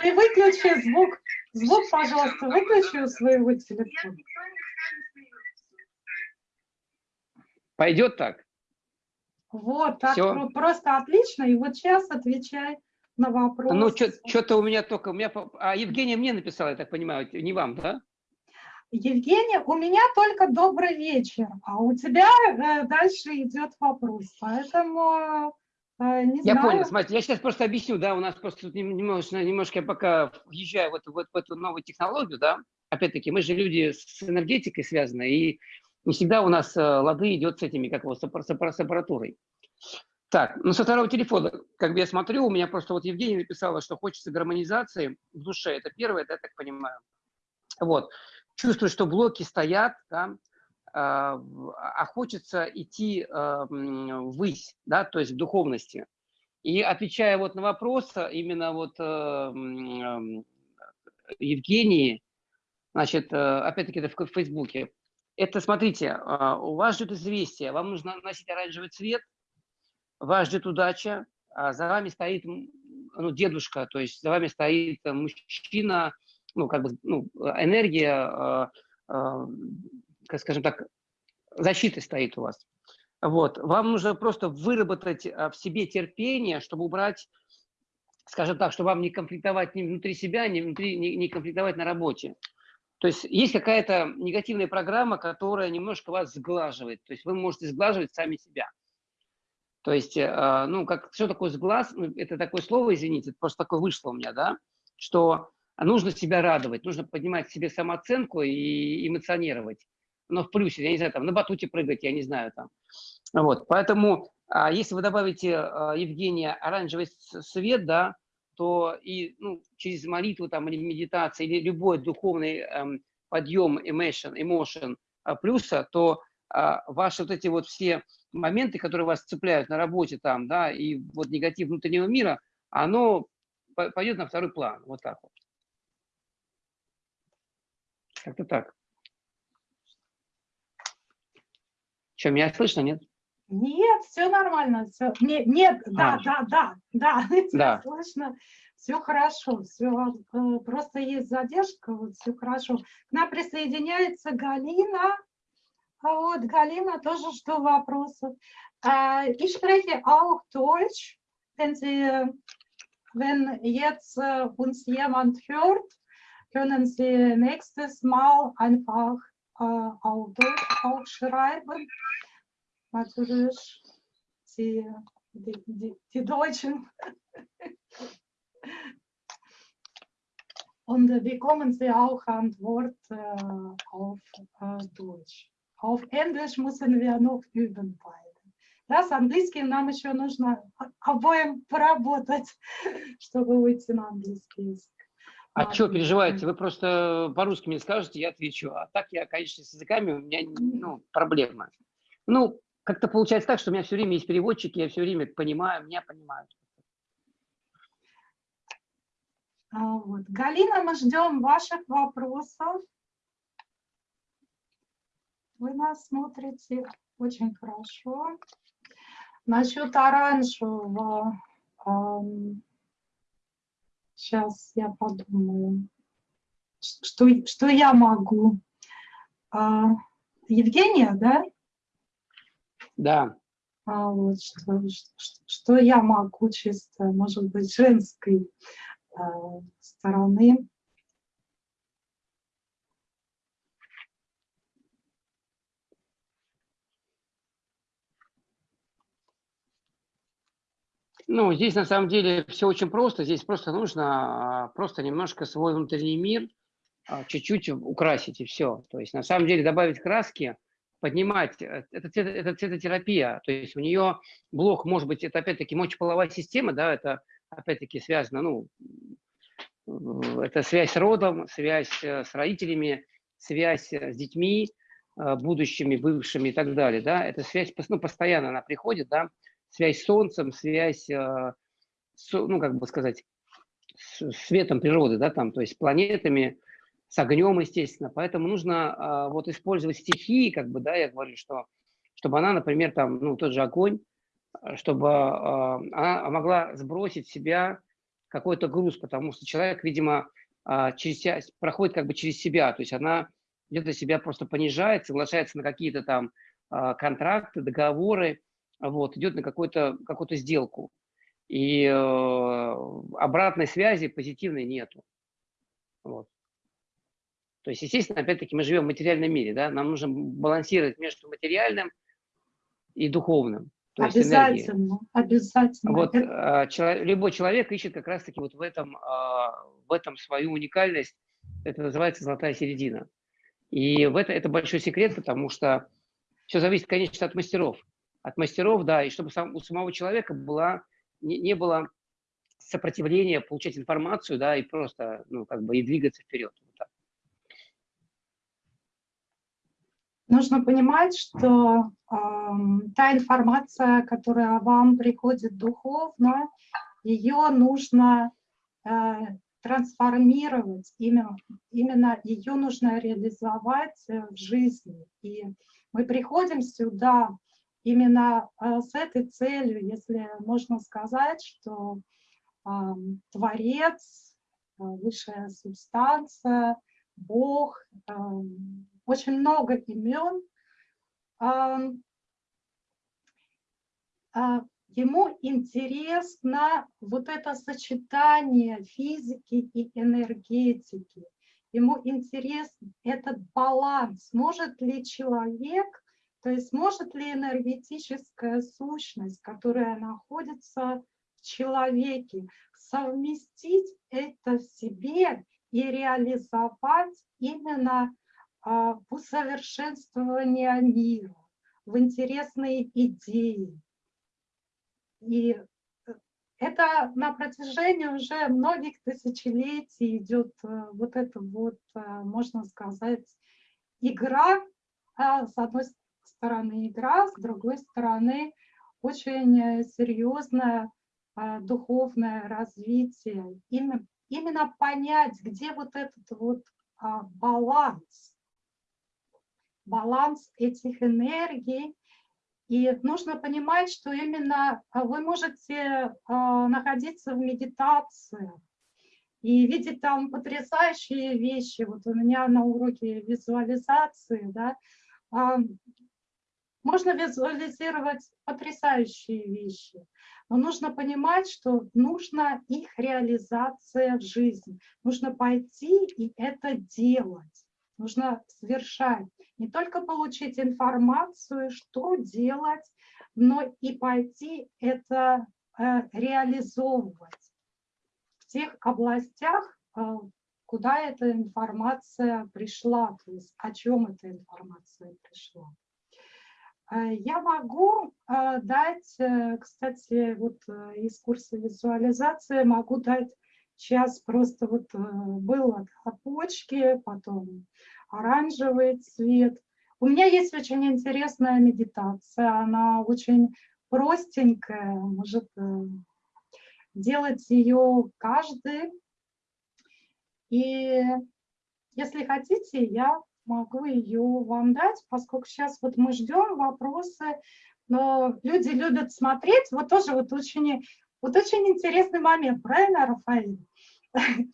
ты выключи звук, звук, пожалуйста, выключи у своего телефона.
Пойдет так?
Вот, так Все. просто отлично. И вот сейчас отвечай на вопрос.
Ну, что-то у меня только... У меня, а Евгения мне написала, я так понимаю, не вам, да?
Евгения, у меня только добрый вечер, а у тебя э, дальше идет вопрос. Поэтому не
я
знаю.
понял, смотрите, я сейчас просто объясню, да, у нас просто тут немножко, немножко я пока въезжаю в эту, в, в эту новую технологию, да, опять-таки, мы же люди с энергетикой связаны, и не всегда у нас э, лады идет с этими, как его, с, с аппаратурой. Так, ну со второго телефона, как бы я смотрю, у меня просто вот Евгения написала, что хочется гармонизации в душе. Это первое, да, я так понимаю. Вот. Чувствую, что блоки стоят, да, а, а хочется идти а, ввысь, да, то есть в духовности. И отвечая вот на вопрос, именно вот а, Евгении, значит, опять-таки это в Фейсбуке, это, смотрите, а, у вас ждет известие, вам нужно носить оранжевый цвет, вас ждет удача, а за вами стоит ну, дедушка, то есть за вами стоит мужчина, ну, как бы, ну, энергия, а, скажем так, защитой стоит у вас. Вот. Вам нужно просто выработать в себе терпение, чтобы убрать, скажем так, чтобы вам не конфликтовать ни внутри себя, ни, внутри, не, не конфликтовать на работе. То есть есть какая-то негативная программа, которая немножко вас сглаживает. То есть вы можете сглаживать сами себя. То есть, э, ну, как, что такое сглаз? Ну, это такое слово, извините, просто такое вышло у меня, да, что нужно себя радовать, нужно поднимать себе самооценку и эмоционировать. Но в плюсе, я не знаю, там, на батуте прыгать, я не знаю, там. Вот, поэтому, а, если вы добавите, а, Евгения, оранжевый свет, да, то и ну, через молитву там, или медитацию, или любой духовный эм, подъем, emotion, emotion э, плюса, то ваши вот эти вот все моменты, которые вас цепляют на работе там, да, и вот негатив внутреннего мира, оно пойдет на второй план, вот так вот. Как-то так. Что, меня слышно, нет?
Нет, все нормально. Все. Нет, нет да, а. да, да, да, да. Слышно, все хорошо, все э, просто есть задержка, вот все хорошо. К нам присоединяется Галина. А вот Галина тоже что вопросов. Ich spreche auch Deutsch, wenn Sie, wenn jetzt uns jemand hört, können Sie nächstes Mal einfach auf Deutsch auch schreiben natürlich die, die, die, die Deutschen. Und bekommen sie auch Antwort äh, auf äh, Deutsch. Auf Englisch müssen wir noch üben beide. Да, с английским нам еще нужно обоим поработать, чтобы выйти на английский язык.
А, что переживаете? Вы просто по-русски мне скажете, я отвечу. А так я, конечно, с языками у меня ну, проблема. Ну, как-то получается так, что у меня все время есть переводчики, я все время понимаю, меня понимают.
А, вот. Галина, мы ждем ваших вопросов. Вы нас смотрите очень хорошо. Насчет оранжевого, сейчас я подумаю, что, что я могу. А, Евгения, да?
Да.
А вот что, что, что я могу чисто, может быть, женской э, стороны.
Ну, здесь на самом деле все очень просто. Здесь просто нужно а, просто немножко свой внутренний мир а, чуть-чуть украсить и все. То есть на самом деле добавить краски – поднимать, э, это, это цветотерапия, то есть у нее блок, может быть, это опять-таки мочеполовая система, да, это опять-таки связано, ну, это связь с родом, связь э, с родителями, связь э, с детьми, будущими, бывшими и так далее, да, эта связь, ну, постоянно она приходит, да, связь с солнцем, связь, ну, как бы сказать, с светом природы, да, там, то есть планетами, с огнем, естественно. Поэтому нужно а, вот использовать стихии, как бы, да, я говорю, что чтобы она, например, там, ну, тот же огонь, а, чтобы а, она могла сбросить себя какой-то груз, потому что человек, видимо, а, через, проходит как бы через себя, то есть она где-то себя просто понижает, соглашается на какие-то там а, контракты, договоры, вот, идет на какую-то какую сделку. И э, обратной связи позитивной нету. Вот. То есть, естественно, опять-таки мы живем в материальном мире, да, нам нужно балансировать между материальным и духовным.
То обязательно, обязательно.
Вот Это... человек, любой человек ищет как раз-таки вот в этом, а, в этом свою уникальность. Это называется золотая середина. И в это, это большой секрет, потому что все зависит, конечно, от мастеров. От мастеров, да, и чтобы сам, у самого человека была, не, не было сопротивления получать информацию, да, и просто, ну, как бы, и двигаться вперед. Вот
нужно понимать, что э, та информация, которая вам приходит духовно, ее нужно э, трансформировать, именно, именно ее нужно реализовать э, в жизни. И мы приходим сюда именно э, с этой целью, если можно сказать, что Творец, э, высшая субстанция, Бог, очень много имен, ему интересно вот это сочетание физики и энергетики. Ему интересен этот баланс. Может ли человек, то есть может ли энергетическая сущность, которая находится в человеке, совместить это в себе и реализовать именно а, в усовершенствовании мира, в интересные идеи. И э, это на протяжении уже многих тысячелетий идет э, вот эта вот, э, можно сказать, игра, а, с одной стороны игра, с другой стороны очень серьезное духовное развитие. Именно, именно понять, где вот этот вот а, баланс, баланс этих энергий, и нужно понимать, что именно а, вы можете а, находиться в медитации и видеть там потрясающие вещи. Вот у меня на уроке визуализации, да, а, можно визуализировать потрясающие вещи, но нужно понимать, что нужна их реализация в жизни. Нужно пойти и это делать нужно совершать, не только получить информацию, что делать, но и пойти это э, реализовывать в тех областях, э, куда эта информация пришла, то есть о чем эта информация пришла. Э, я могу дать, кстати, вот из курса визуализации могу дать Сейчас просто вот э, было да, почки, потом оранжевый цвет. У меня есть очень интересная медитация, она очень простенькая, может э, делать ее каждый. И если хотите, я могу ее вам дать, поскольку сейчас вот мы ждем вопросы, но люди любят смотреть, вот тоже вот очень вот очень интересный момент, правильно, Рафаэль?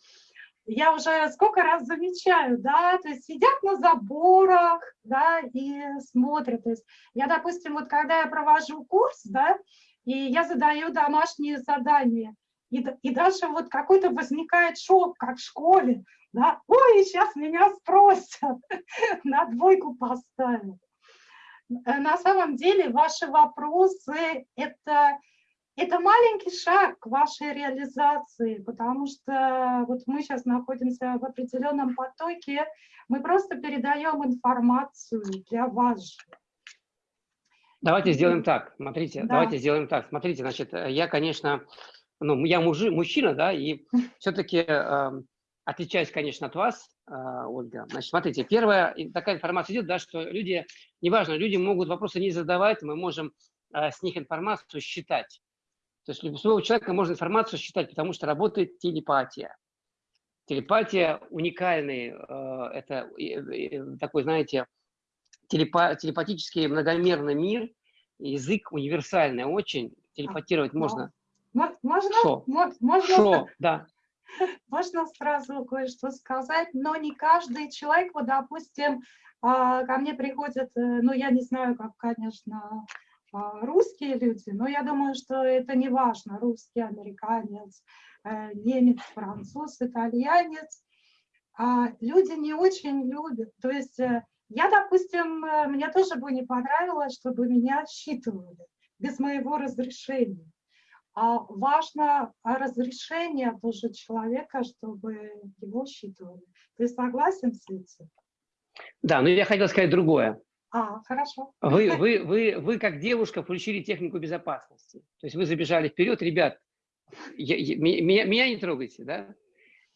Я уже сколько раз замечаю, да, то есть сидят на заборах, да, и смотрят. То есть я, допустим, вот когда я провожу курс, да, и я задаю домашние задания, и, и даже вот какой-то возникает шок, как в школе, да, ой, сейчас меня спросят, на двойку поставят. Э, на самом деле ваши вопросы – это это маленький шаг к вашей реализации, потому что вот мы сейчас находимся в определенном потоке, мы просто передаем информацию для вас же.
Давайте сделаем так, смотрите, да. давайте сделаем так. Смотрите, значит, я, конечно, ну, я мужи, мужчина, да, и все-таки э, эм, отличаюсь, конечно, от вас, э, Ольга. Значит, смотрите, первая такая информация идет, да, что люди, неважно, люди могут вопросы не задавать, мы можем э, с них информацию считать. То есть любого человека можно информацию считать, потому что работает телепатия. Телепатия уникальный, э, это такой, знаете, телепатический многомерный мир, язык универсальный очень, телепатировать а, можно.
Можно? Шо? Можно,
Шо, да.
Можно сразу кое-что сказать, но не каждый человек, вот, допустим, а, ко мне приходят, э, ну, я не знаю, как, конечно, а, русские люди, но я думаю, что это не важно, русский, американец, э, немец, француз, итальянец. А люди не очень любят, то есть э, я, допустим, мне тоже бы не понравилось, чтобы меня считывали без моего разрешения. А важно разрешение тоже человека, чтобы его считывали. Ты согласен с этим?
Да, но я хотел сказать другое.
А, хорошо.
Вы, вы, вы, вы как девушка включили технику безопасности. То есть вы забежали вперед, ребят, я, я, меня, меня не трогайте, да?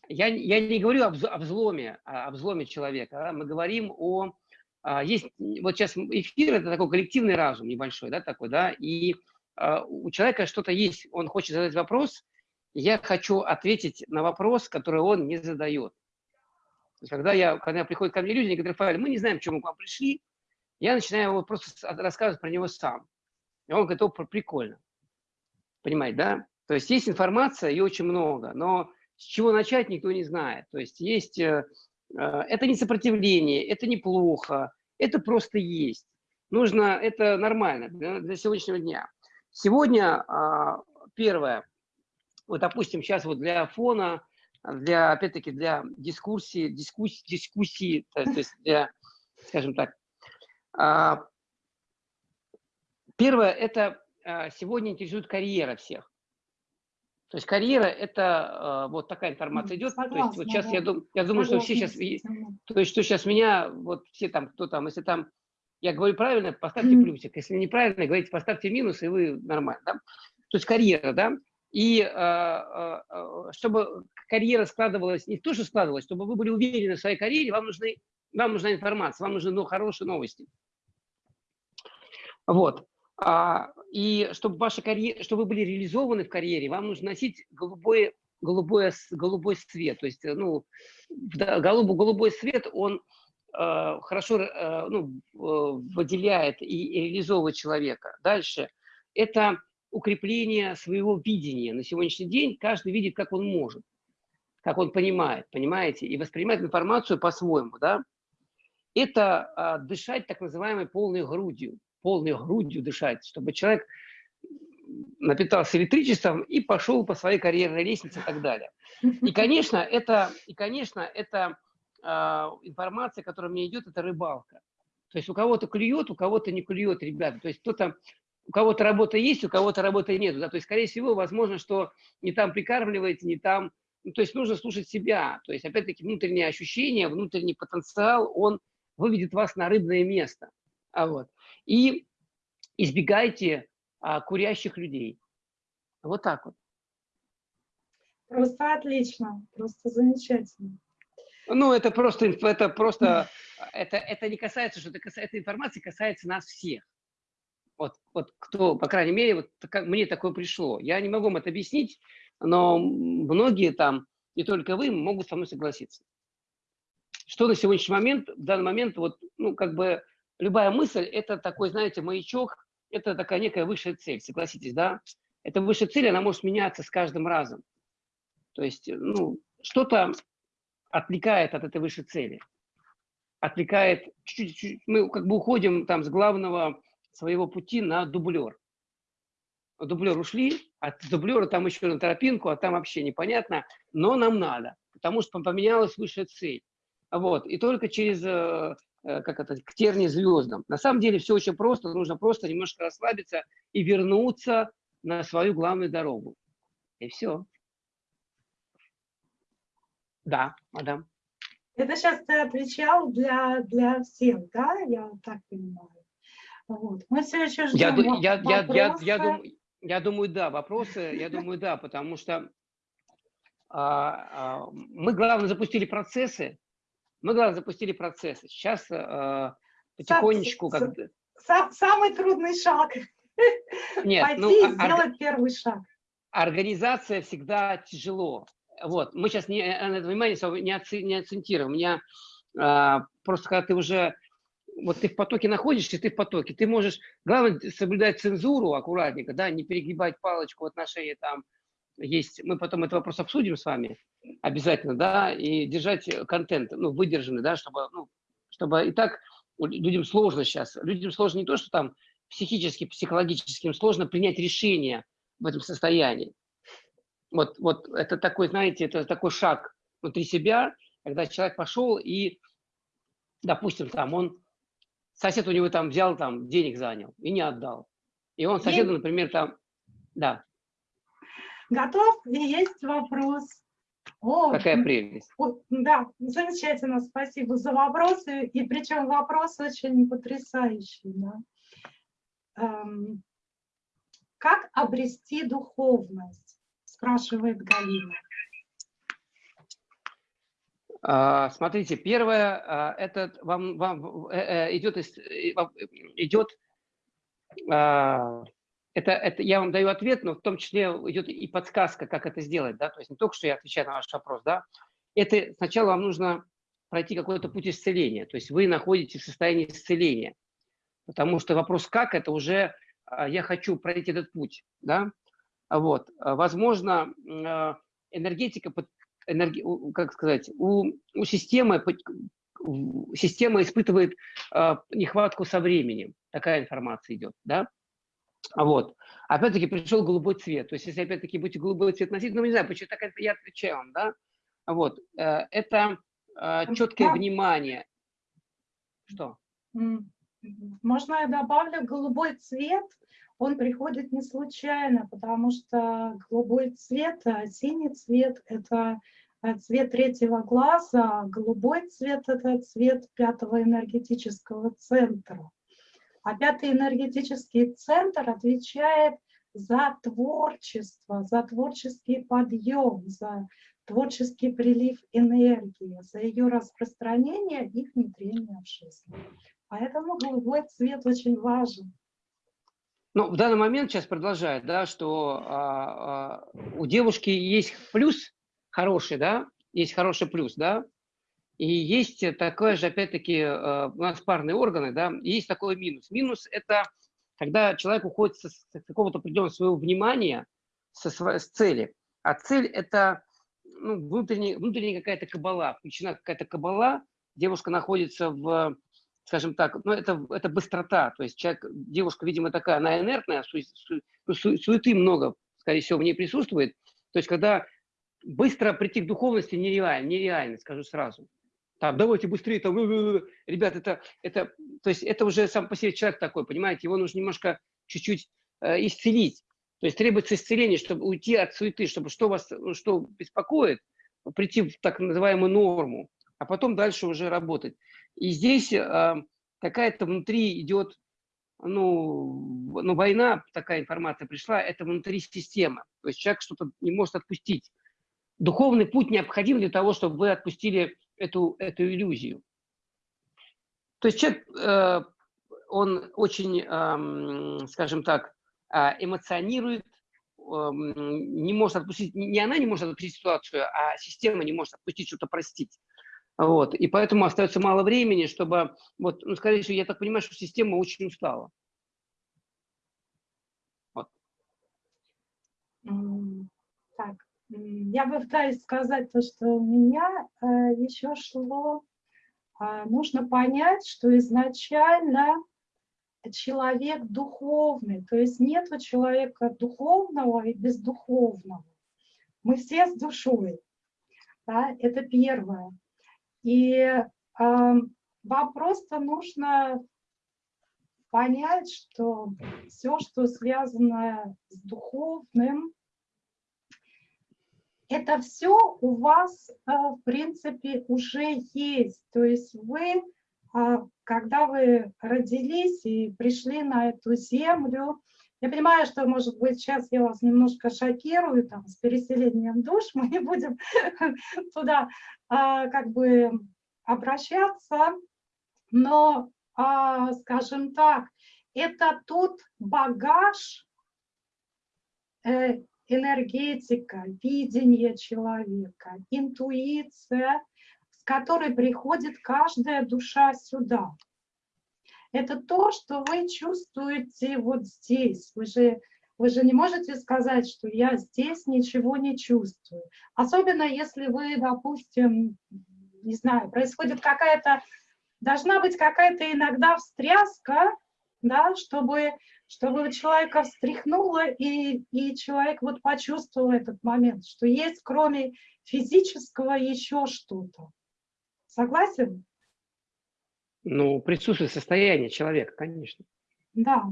Я, я не говорю об, о взломе, о взломе человека. Да? Мы говорим о... А, есть, вот сейчас эфир – это такой коллективный разум небольшой, да, такой, да, и а, у человека что-то есть, он хочет задать вопрос, я хочу ответить на вопрос, который он не задает. То есть, когда, я, когда приходят ко мне люди, они говорят, Рафаэль, мы не знаем, почему мы к вам пришли, я начинаю его просто рассказывать про него сам. И он говорит, о, прикольно. Понимаете, да? То есть есть информация, ее очень много, но с чего начать никто не знает. То есть есть, э, э, это не сопротивление, это неплохо, это просто есть. нужно, это нормально для, для сегодняшнего дня. Сегодня а, первое, вот, допустим, сейчас вот для фона, для, опять-таки, для дискуссии, дискуссии, дискуссии, то есть для, скажем так, а, первое, это а, сегодня интересует карьера всех. То есть карьера – это вот такая информация идет. Согласна, то есть вот сейчас да. я, дум, я думаю, Согласна. что все сейчас, то есть что сейчас меня, вот все там, кто там, если там я говорю правильно, поставьте плюсик. Если неправильно, говорите, поставьте минус, и вы нормально. Да? То есть карьера, да? И э, э, чтобы карьера складывалась, не то, что складывалась, чтобы вы были уверены в своей карьере, вам, нужны, вам нужна информация, вам нужны ну, хорошие новости. Вот. А, и чтобы, ваша карьера, чтобы вы были реализованы в карьере, вам нужно носить голубой, голубой, голубой цвет. То есть, ну, голубой, голубой цвет, он Э, хорошо э, ну, выделяет и реализовывает человека. Дальше. Это укрепление своего видения. На сегодняшний день каждый видит, как он может, как он понимает, понимаете, и воспринимает информацию по-своему, да. Это а, дышать так называемой полной грудью, полной грудью дышать, чтобы человек напитался электричеством и пошел по своей карьерной лестнице и так далее. И, конечно, это, и, конечно, это информация, которая мне идет, это рыбалка. То есть у кого-то клюет, у кого-то не клюет, ребята. То есть кто-то, у кого-то работа есть, у кого-то работы нет. Да? То есть, скорее всего, возможно, что не там прикармливаете, не там. Ну, то есть нужно слушать себя. То есть, опять-таки, внутреннее ощущение, внутренний потенциал, он выведет вас на рыбное место. А вот. И избегайте а, курящих людей. Вот так вот.
Просто отлично, просто замечательно.
Ну, это просто, это просто, это, это не касается, что это касается, эта информация касается нас всех. Вот, вот кто, по крайней мере, вот как мне такое пришло. Я не могу вам это объяснить, но многие там, не только вы, могут со мной согласиться. Что на сегодняшний момент, в данный момент, вот, ну, как бы, любая мысль, это такой, знаете, маячок, это такая некая высшая цель, согласитесь, да? Эта высшая цель, она может меняться с каждым разом. То есть, ну, что-то отвлекает от этой высшей цели. Отвлекает, чуть-чуть, мы как бы уходим там с главного своего пути на дублер. Дублер ушли, от дублера там еще на тропинку, а там вообще непонятно, но нам надо, потому что поменялась высшая цель. Вот, и только через, э, э, как это, к терни звездам. На самом деле все очень просто, нужно просто немножко расслабиться и вернуться на свою главную дорогу. И все. Да, мадам.
Это сейчас ты отвечал для, для всех, да? Я так понимаю. Вот. Мы все еще
ждем я, я, я, я, я, дум, я думаю, да, вопросы, я думаю, да, потому что а, а, мы, главное, запустили процессы, мы, главное, запустили процессы. Сейчас а, потихонечку...
Сам, как... сам, самый трудный шаг. Нет, Пойти ну, и сделать первый шаг.
Организация всегда тяжело. Вот, мы сейчас не, на это внимание не, оци, не акцентируем. У меня а, просто когда ты уже, вот ты в потоке находишься, ты в потоке, ты можешь, главное, соблюдать цензуру аккуратненько, да, не перегибать палочку в отношении там, есть, мы потом этот вопрос обсудим с вами обязательно, да, и держать контент, ну, выдержанный, да, чтобы, ну, чтобы и так людям сложно сейчас, людям сложно не то, что там психически, психологически, им сложно принять решение в этом состоянии. Вот, вот это такой, знаете, это такой шаг внутри себя, когда человек пошел и, допустим, там он, сосед у него там взял, там денег занял и не отдал. И он соседу, например, там, да.
Готов? И есть вопрос.
О, Какая прелесть.
Да, замечательно, спасибо за вопросы. И причем вопрос очень потрясающий. Да? Эм, как обрести духовность? Спрашивает Галина.
А, смотрите, первое, а, это вам, вам э, э, идет, идет а, это, это я вам даю ответ, но в том числе идет и подсказка, как это сделать, да, то есть не только что я отвечаю на ваш вопрос, да, это сначала вам нужно пройти какой-то путь исцеления, то есть вы находитесь в состоянии исцеления, потому что вопрос как, это уже я хочу пройти этот путь, да, вот. А, возможно, а, энергетика, энерги, как сказать, у, у системы, система испытывает а, нехватку со временем. Такая информация идет, да? Вот. Опять-таки пришел голубой цвет. То есть, если опять-таки будете голубой цвет носить, ну, не знаю, почему так я отвечаю вам, да? Вот. Э, это э, четкое внимание. Что?
Можно я добавлю голубой цвет? Он приходит не случайно, потому что голубой цвет, э, синий цвет – это цвет третьего глаза, голубой цвет – это цвет пятого энергетического центра. А пятый энергетический центр отвечает за творчество, за творческий подъем, за творческий прилив энергии, за ее распространение и внедрение в жизнь. Поэтому голубой цвет очень важен.
Ну, в данный момент сейчас продолжает, да, что а, а, у девушки есть плюс хороший, да, есть хороший плюс, да, и есть такое же, опять-таки, э, у нас парные органы, да, есть такой минус. Минус – это когда человек уходит с какого-то определенного своего внимания, со, с цели. А цель – это ну, внутренняя, внутренняя какая-то кабала, включена какая-то кабала, девушка находится в, скажем так, ну, это, это быстрота, то есть человек, девушка, видимо, такая, она инертная, су, су, ну, су, суеты много, скорее всего, в ней присутствует, то есть когда быстро прийти к духовности нереально, нереально, скажу сразу там, давайте быстрее, там, ребят, это, это, то есть это уже сам по себе человек такой, понимаете, его нужно немножко чуть-чуть э, исцелить. То есть требуется исцеление, чтобы уйти от суеты, чтобы что вас, ну, что беспокоит, прийти в так называемую норму, а потом дальше уже работать. И здесь э, какая-то внутри идет, ну, ну, война, такая информация пришла, это внутри системы. То есть человек что-то не может отпустить. Духовный путь необходим для того, чтобы вы отпустили эту, эту иллюзию. То есть человек, э, он очень, скажем так, э, эмоционирует, не может отпустить, не она не может отпустить ситуацию, а система не может отпустить, что-то простить. Вот. И поэтому остается мало времени, чтобы, вот, ну, скорее всего, я так понимаю, что система очень устала.
Вот. Так, я пытаюсь сказать то, что у меня э, еще шло. Э, нужно понять, что изначально человек духовный, то есть нет человека духовного и бездуховного. Мы все с душой. Да? Это первое. И вам просто нужно понять, что все, что связано с духовным, это все у вас, э, в принципе, уже есть. То есть вы, а, когда вы родились и пришли на эту землю, я понимаю, что, может быть, сейчас я вас немножко шокирую там, с переселением душ, мы не будем туда а, как бы обращаться, но, а, скажем так, это тот багаж э, энергетика, видение человека, интуиция, с которой приходит каждая душа сюда. Это то, что вы чувствуете вот здесь. Вы же, вы же не можете сказать, что я здесь ничего не чувствую. Особенно если вы, допустим, не знаю, происходит какая-то, должна быть какая-то иногда встряска, да, чтобы чтобы человека встряхнуло, и, и человек вот почувствовал этот момент, что есть кроме физического еще что-то. Согласен?
Ну, присутствует состояние человека, конечно.
Да.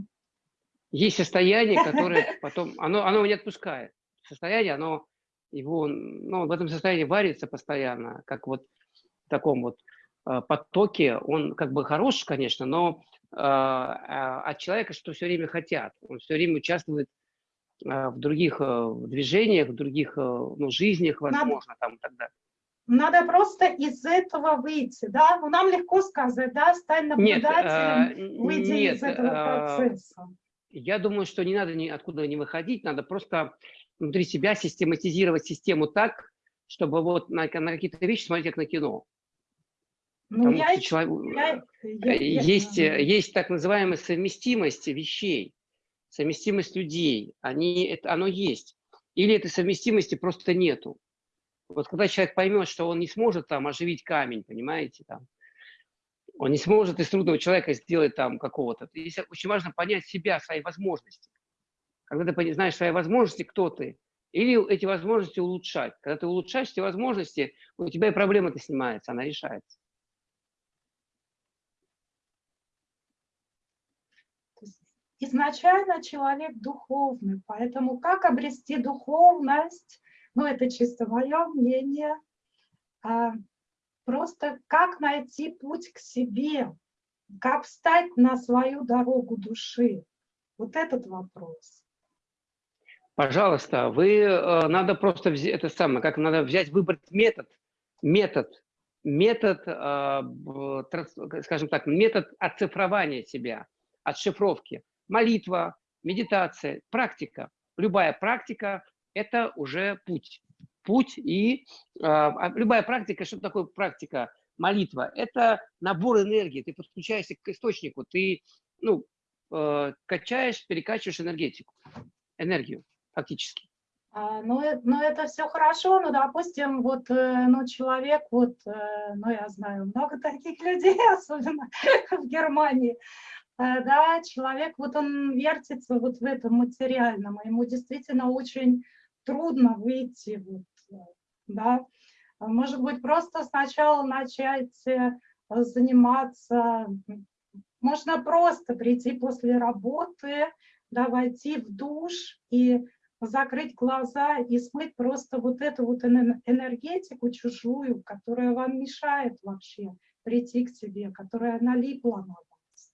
Есть состояние, которое потом, оно, оно не отпускает. Состояние, оно его, ну, в этом состоянии варится постоянно, как вот в таком вот э, потоке. Он как бы хорош, конечно, но а, а, от человека, что все время хотят. Он все время участвует а, в других э, движениях, в других э, ну, жизнях, возможно, надо, там и так далее.
Надо просто из этого выйти, да? Ну, нам легко сказать, да, стань наблюдателем, нет, выйти нет, из этого процесса.
Я думаю, что не надо ни откуда не выходить, надо просто внутри себя систематизировать систему так, чтобы вот на, на какие-то вещи смотреть как на кино. Ну, я, что человек, я, я, есть, я... есть так называемая совместимость вещей, совместимость людей, они, это, оно есть. Или этой совместимости просто нету. Вот когда человек поймет, что он не сможет там оживить камень, понимаете, там, Он не сможет из трудного человека сделать там какого-то. Здесь очень важно понять себя, свои возможности. Когда ты знаешь свои возможности, кто ты, или эти возможности улучшать. Когда ты улучшаешь эти возможности, у тебя и проблема-то снимается, она решается.
Изначально человек духовный, поэтому как обрести духовность, ну это чисто мое мнение, а, просто как найти путь к себе, как встать на свою дорогу души. Вот этот вопрос.
Пожалуйста, вы э, надо просто взять это самое, как надо взять, выбрать метод, метод, метод, э, скажем так, метод оцифрования себя, отшифровки. Молитва, медитация, практика. Любая практика – это уже путь. Путь и э, любая практика, что такое практика? Молитва – это набор энергии, ты подключаешься к источнику, ты ну, э, качаешь, перекачиваешь энергетику, энергию фактически.
А, ну, э, ну, это все хорошо, но, допустим, вот, э, ну, человек, вот, э, ну, я знаю, много таких людей, особенно в Германии, да, человек, вот он вертится вот в этом материальном, ему действительно очень трудно выйти, вот, да, может быть, просто сначала начать заниматься, можно просто прийти после работы, да, войти в душ и закрыть глаза и смыть просто вот эту вот энергетику чужую, которая вам мешает вообще прийти к себе, которая налипла на вас.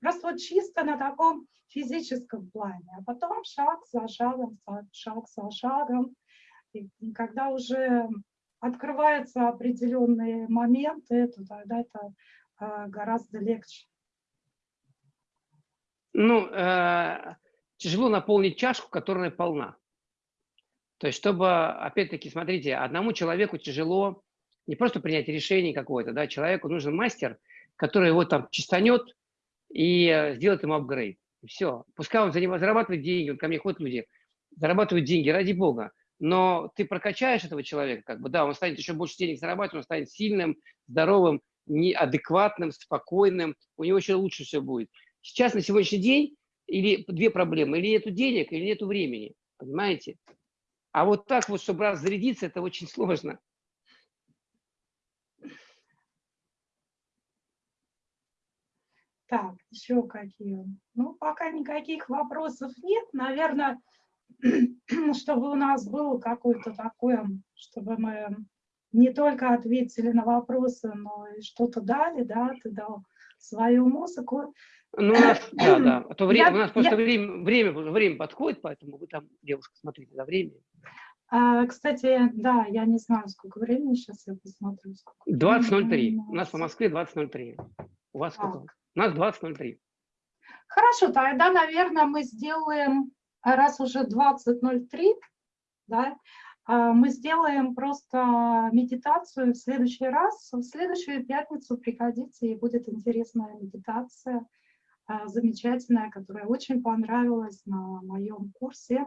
Просто вот чисто на таком физическом плане, а потом шаг за шагом, шаг за шагом, и когда уже открываются определенные моменты, то тогда это э, гораздо легче.
Ну, э, тяжело наполнить чашку, которая полна. То есть, чтобы, опять-таки, смотрите, одному человеку тяжело не просто принять решение какое-то, да, человеку нужен мастер, который его там чистанет и э, сделает ему апгрейд. Все. Пускай он зарабатывает деньги, вот ко мне ходят люди, зарабатывают деньги, ради бога. Но ты прокачаешь этого человека, как бы, да, он станет еще больше денег зарабатывать, он станет сильным, здоровым, неадекватным, спокойным, у него еще лучше все будет. Сейчас, на сегодняшний день, или две проблемы, или нету денег, или нету времени, понимаете? А вот так вот, чтобы разрядиться, это очень сложно.
Так, еще какие? Ну, пока никаких вопросов нет. Наверное, чтобы у нас было какое-то такое, чтобы мы не только ответили на вопросы, но и что-то дали, да, ты дал свою музыку.
Ну, у нас, да, да. А то время, я, у нас просто я... время, время, время подходит, поэтому вы там, девушка, смотрите за время.
А, кстати, да, я не знаю, сколько времени сейчас я посмотрю.
20.03. У нас по Москве 20.03. У вас сколько? У нас 20.03.
Хорошо, тогда, наверное, мы сделаем, раз уже 20.03, да, а, мы сделаем просто медитацию в следующий раз. В следующую пятницу приходите, и будет интересная медитация, а, замечательная, которая очень понравилась на моем курсе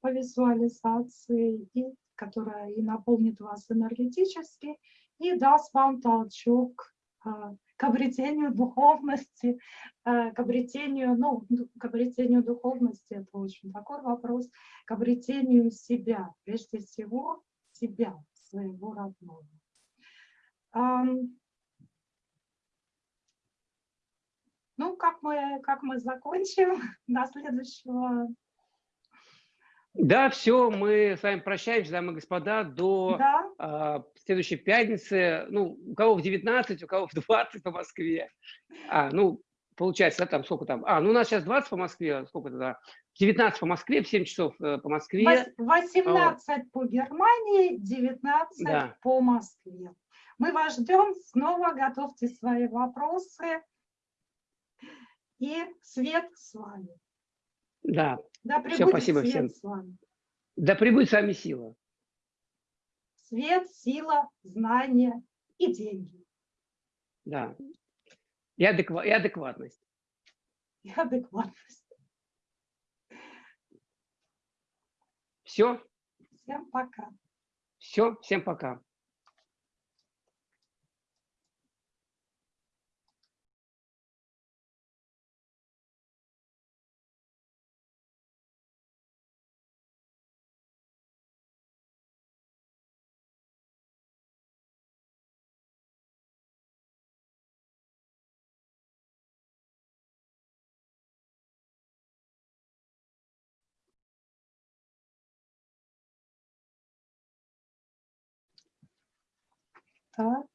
по визуализации, и, которая и наполнит вас энергетически, и даст вам толчок а, к обретению духовности, а, к обретению, ну, к обретению духовности, это очень такой вопрос, к обретению себя, прежде всего себя, своего родного. Ну, как мы, как мы закончим до следующего
да, все, мы с вами прощаемся, дамы и господа, до да. э, следующей пятницы. Ну, у кого в 19, у кого в 20 по Москве. А, ну, получается, да, там сколько там? А, ну у нас сейчас 20 по Москве, сколько тогда? 19 по Москве, в 7 часов э, по Москве.
18 вот. по Германии, 19 да. по Москве. Мы вас ждем, снова готовьте свои вопросы. И свет с вами.
Да. Да Все, спасибо свет всем. С вами. Да прибудет с вами сила.
Свет, сила, знания и деньги.
Да. И, адеква и адекватность.
И адекватность.
Все?
Всем пока.
Все, всем пока.
Так.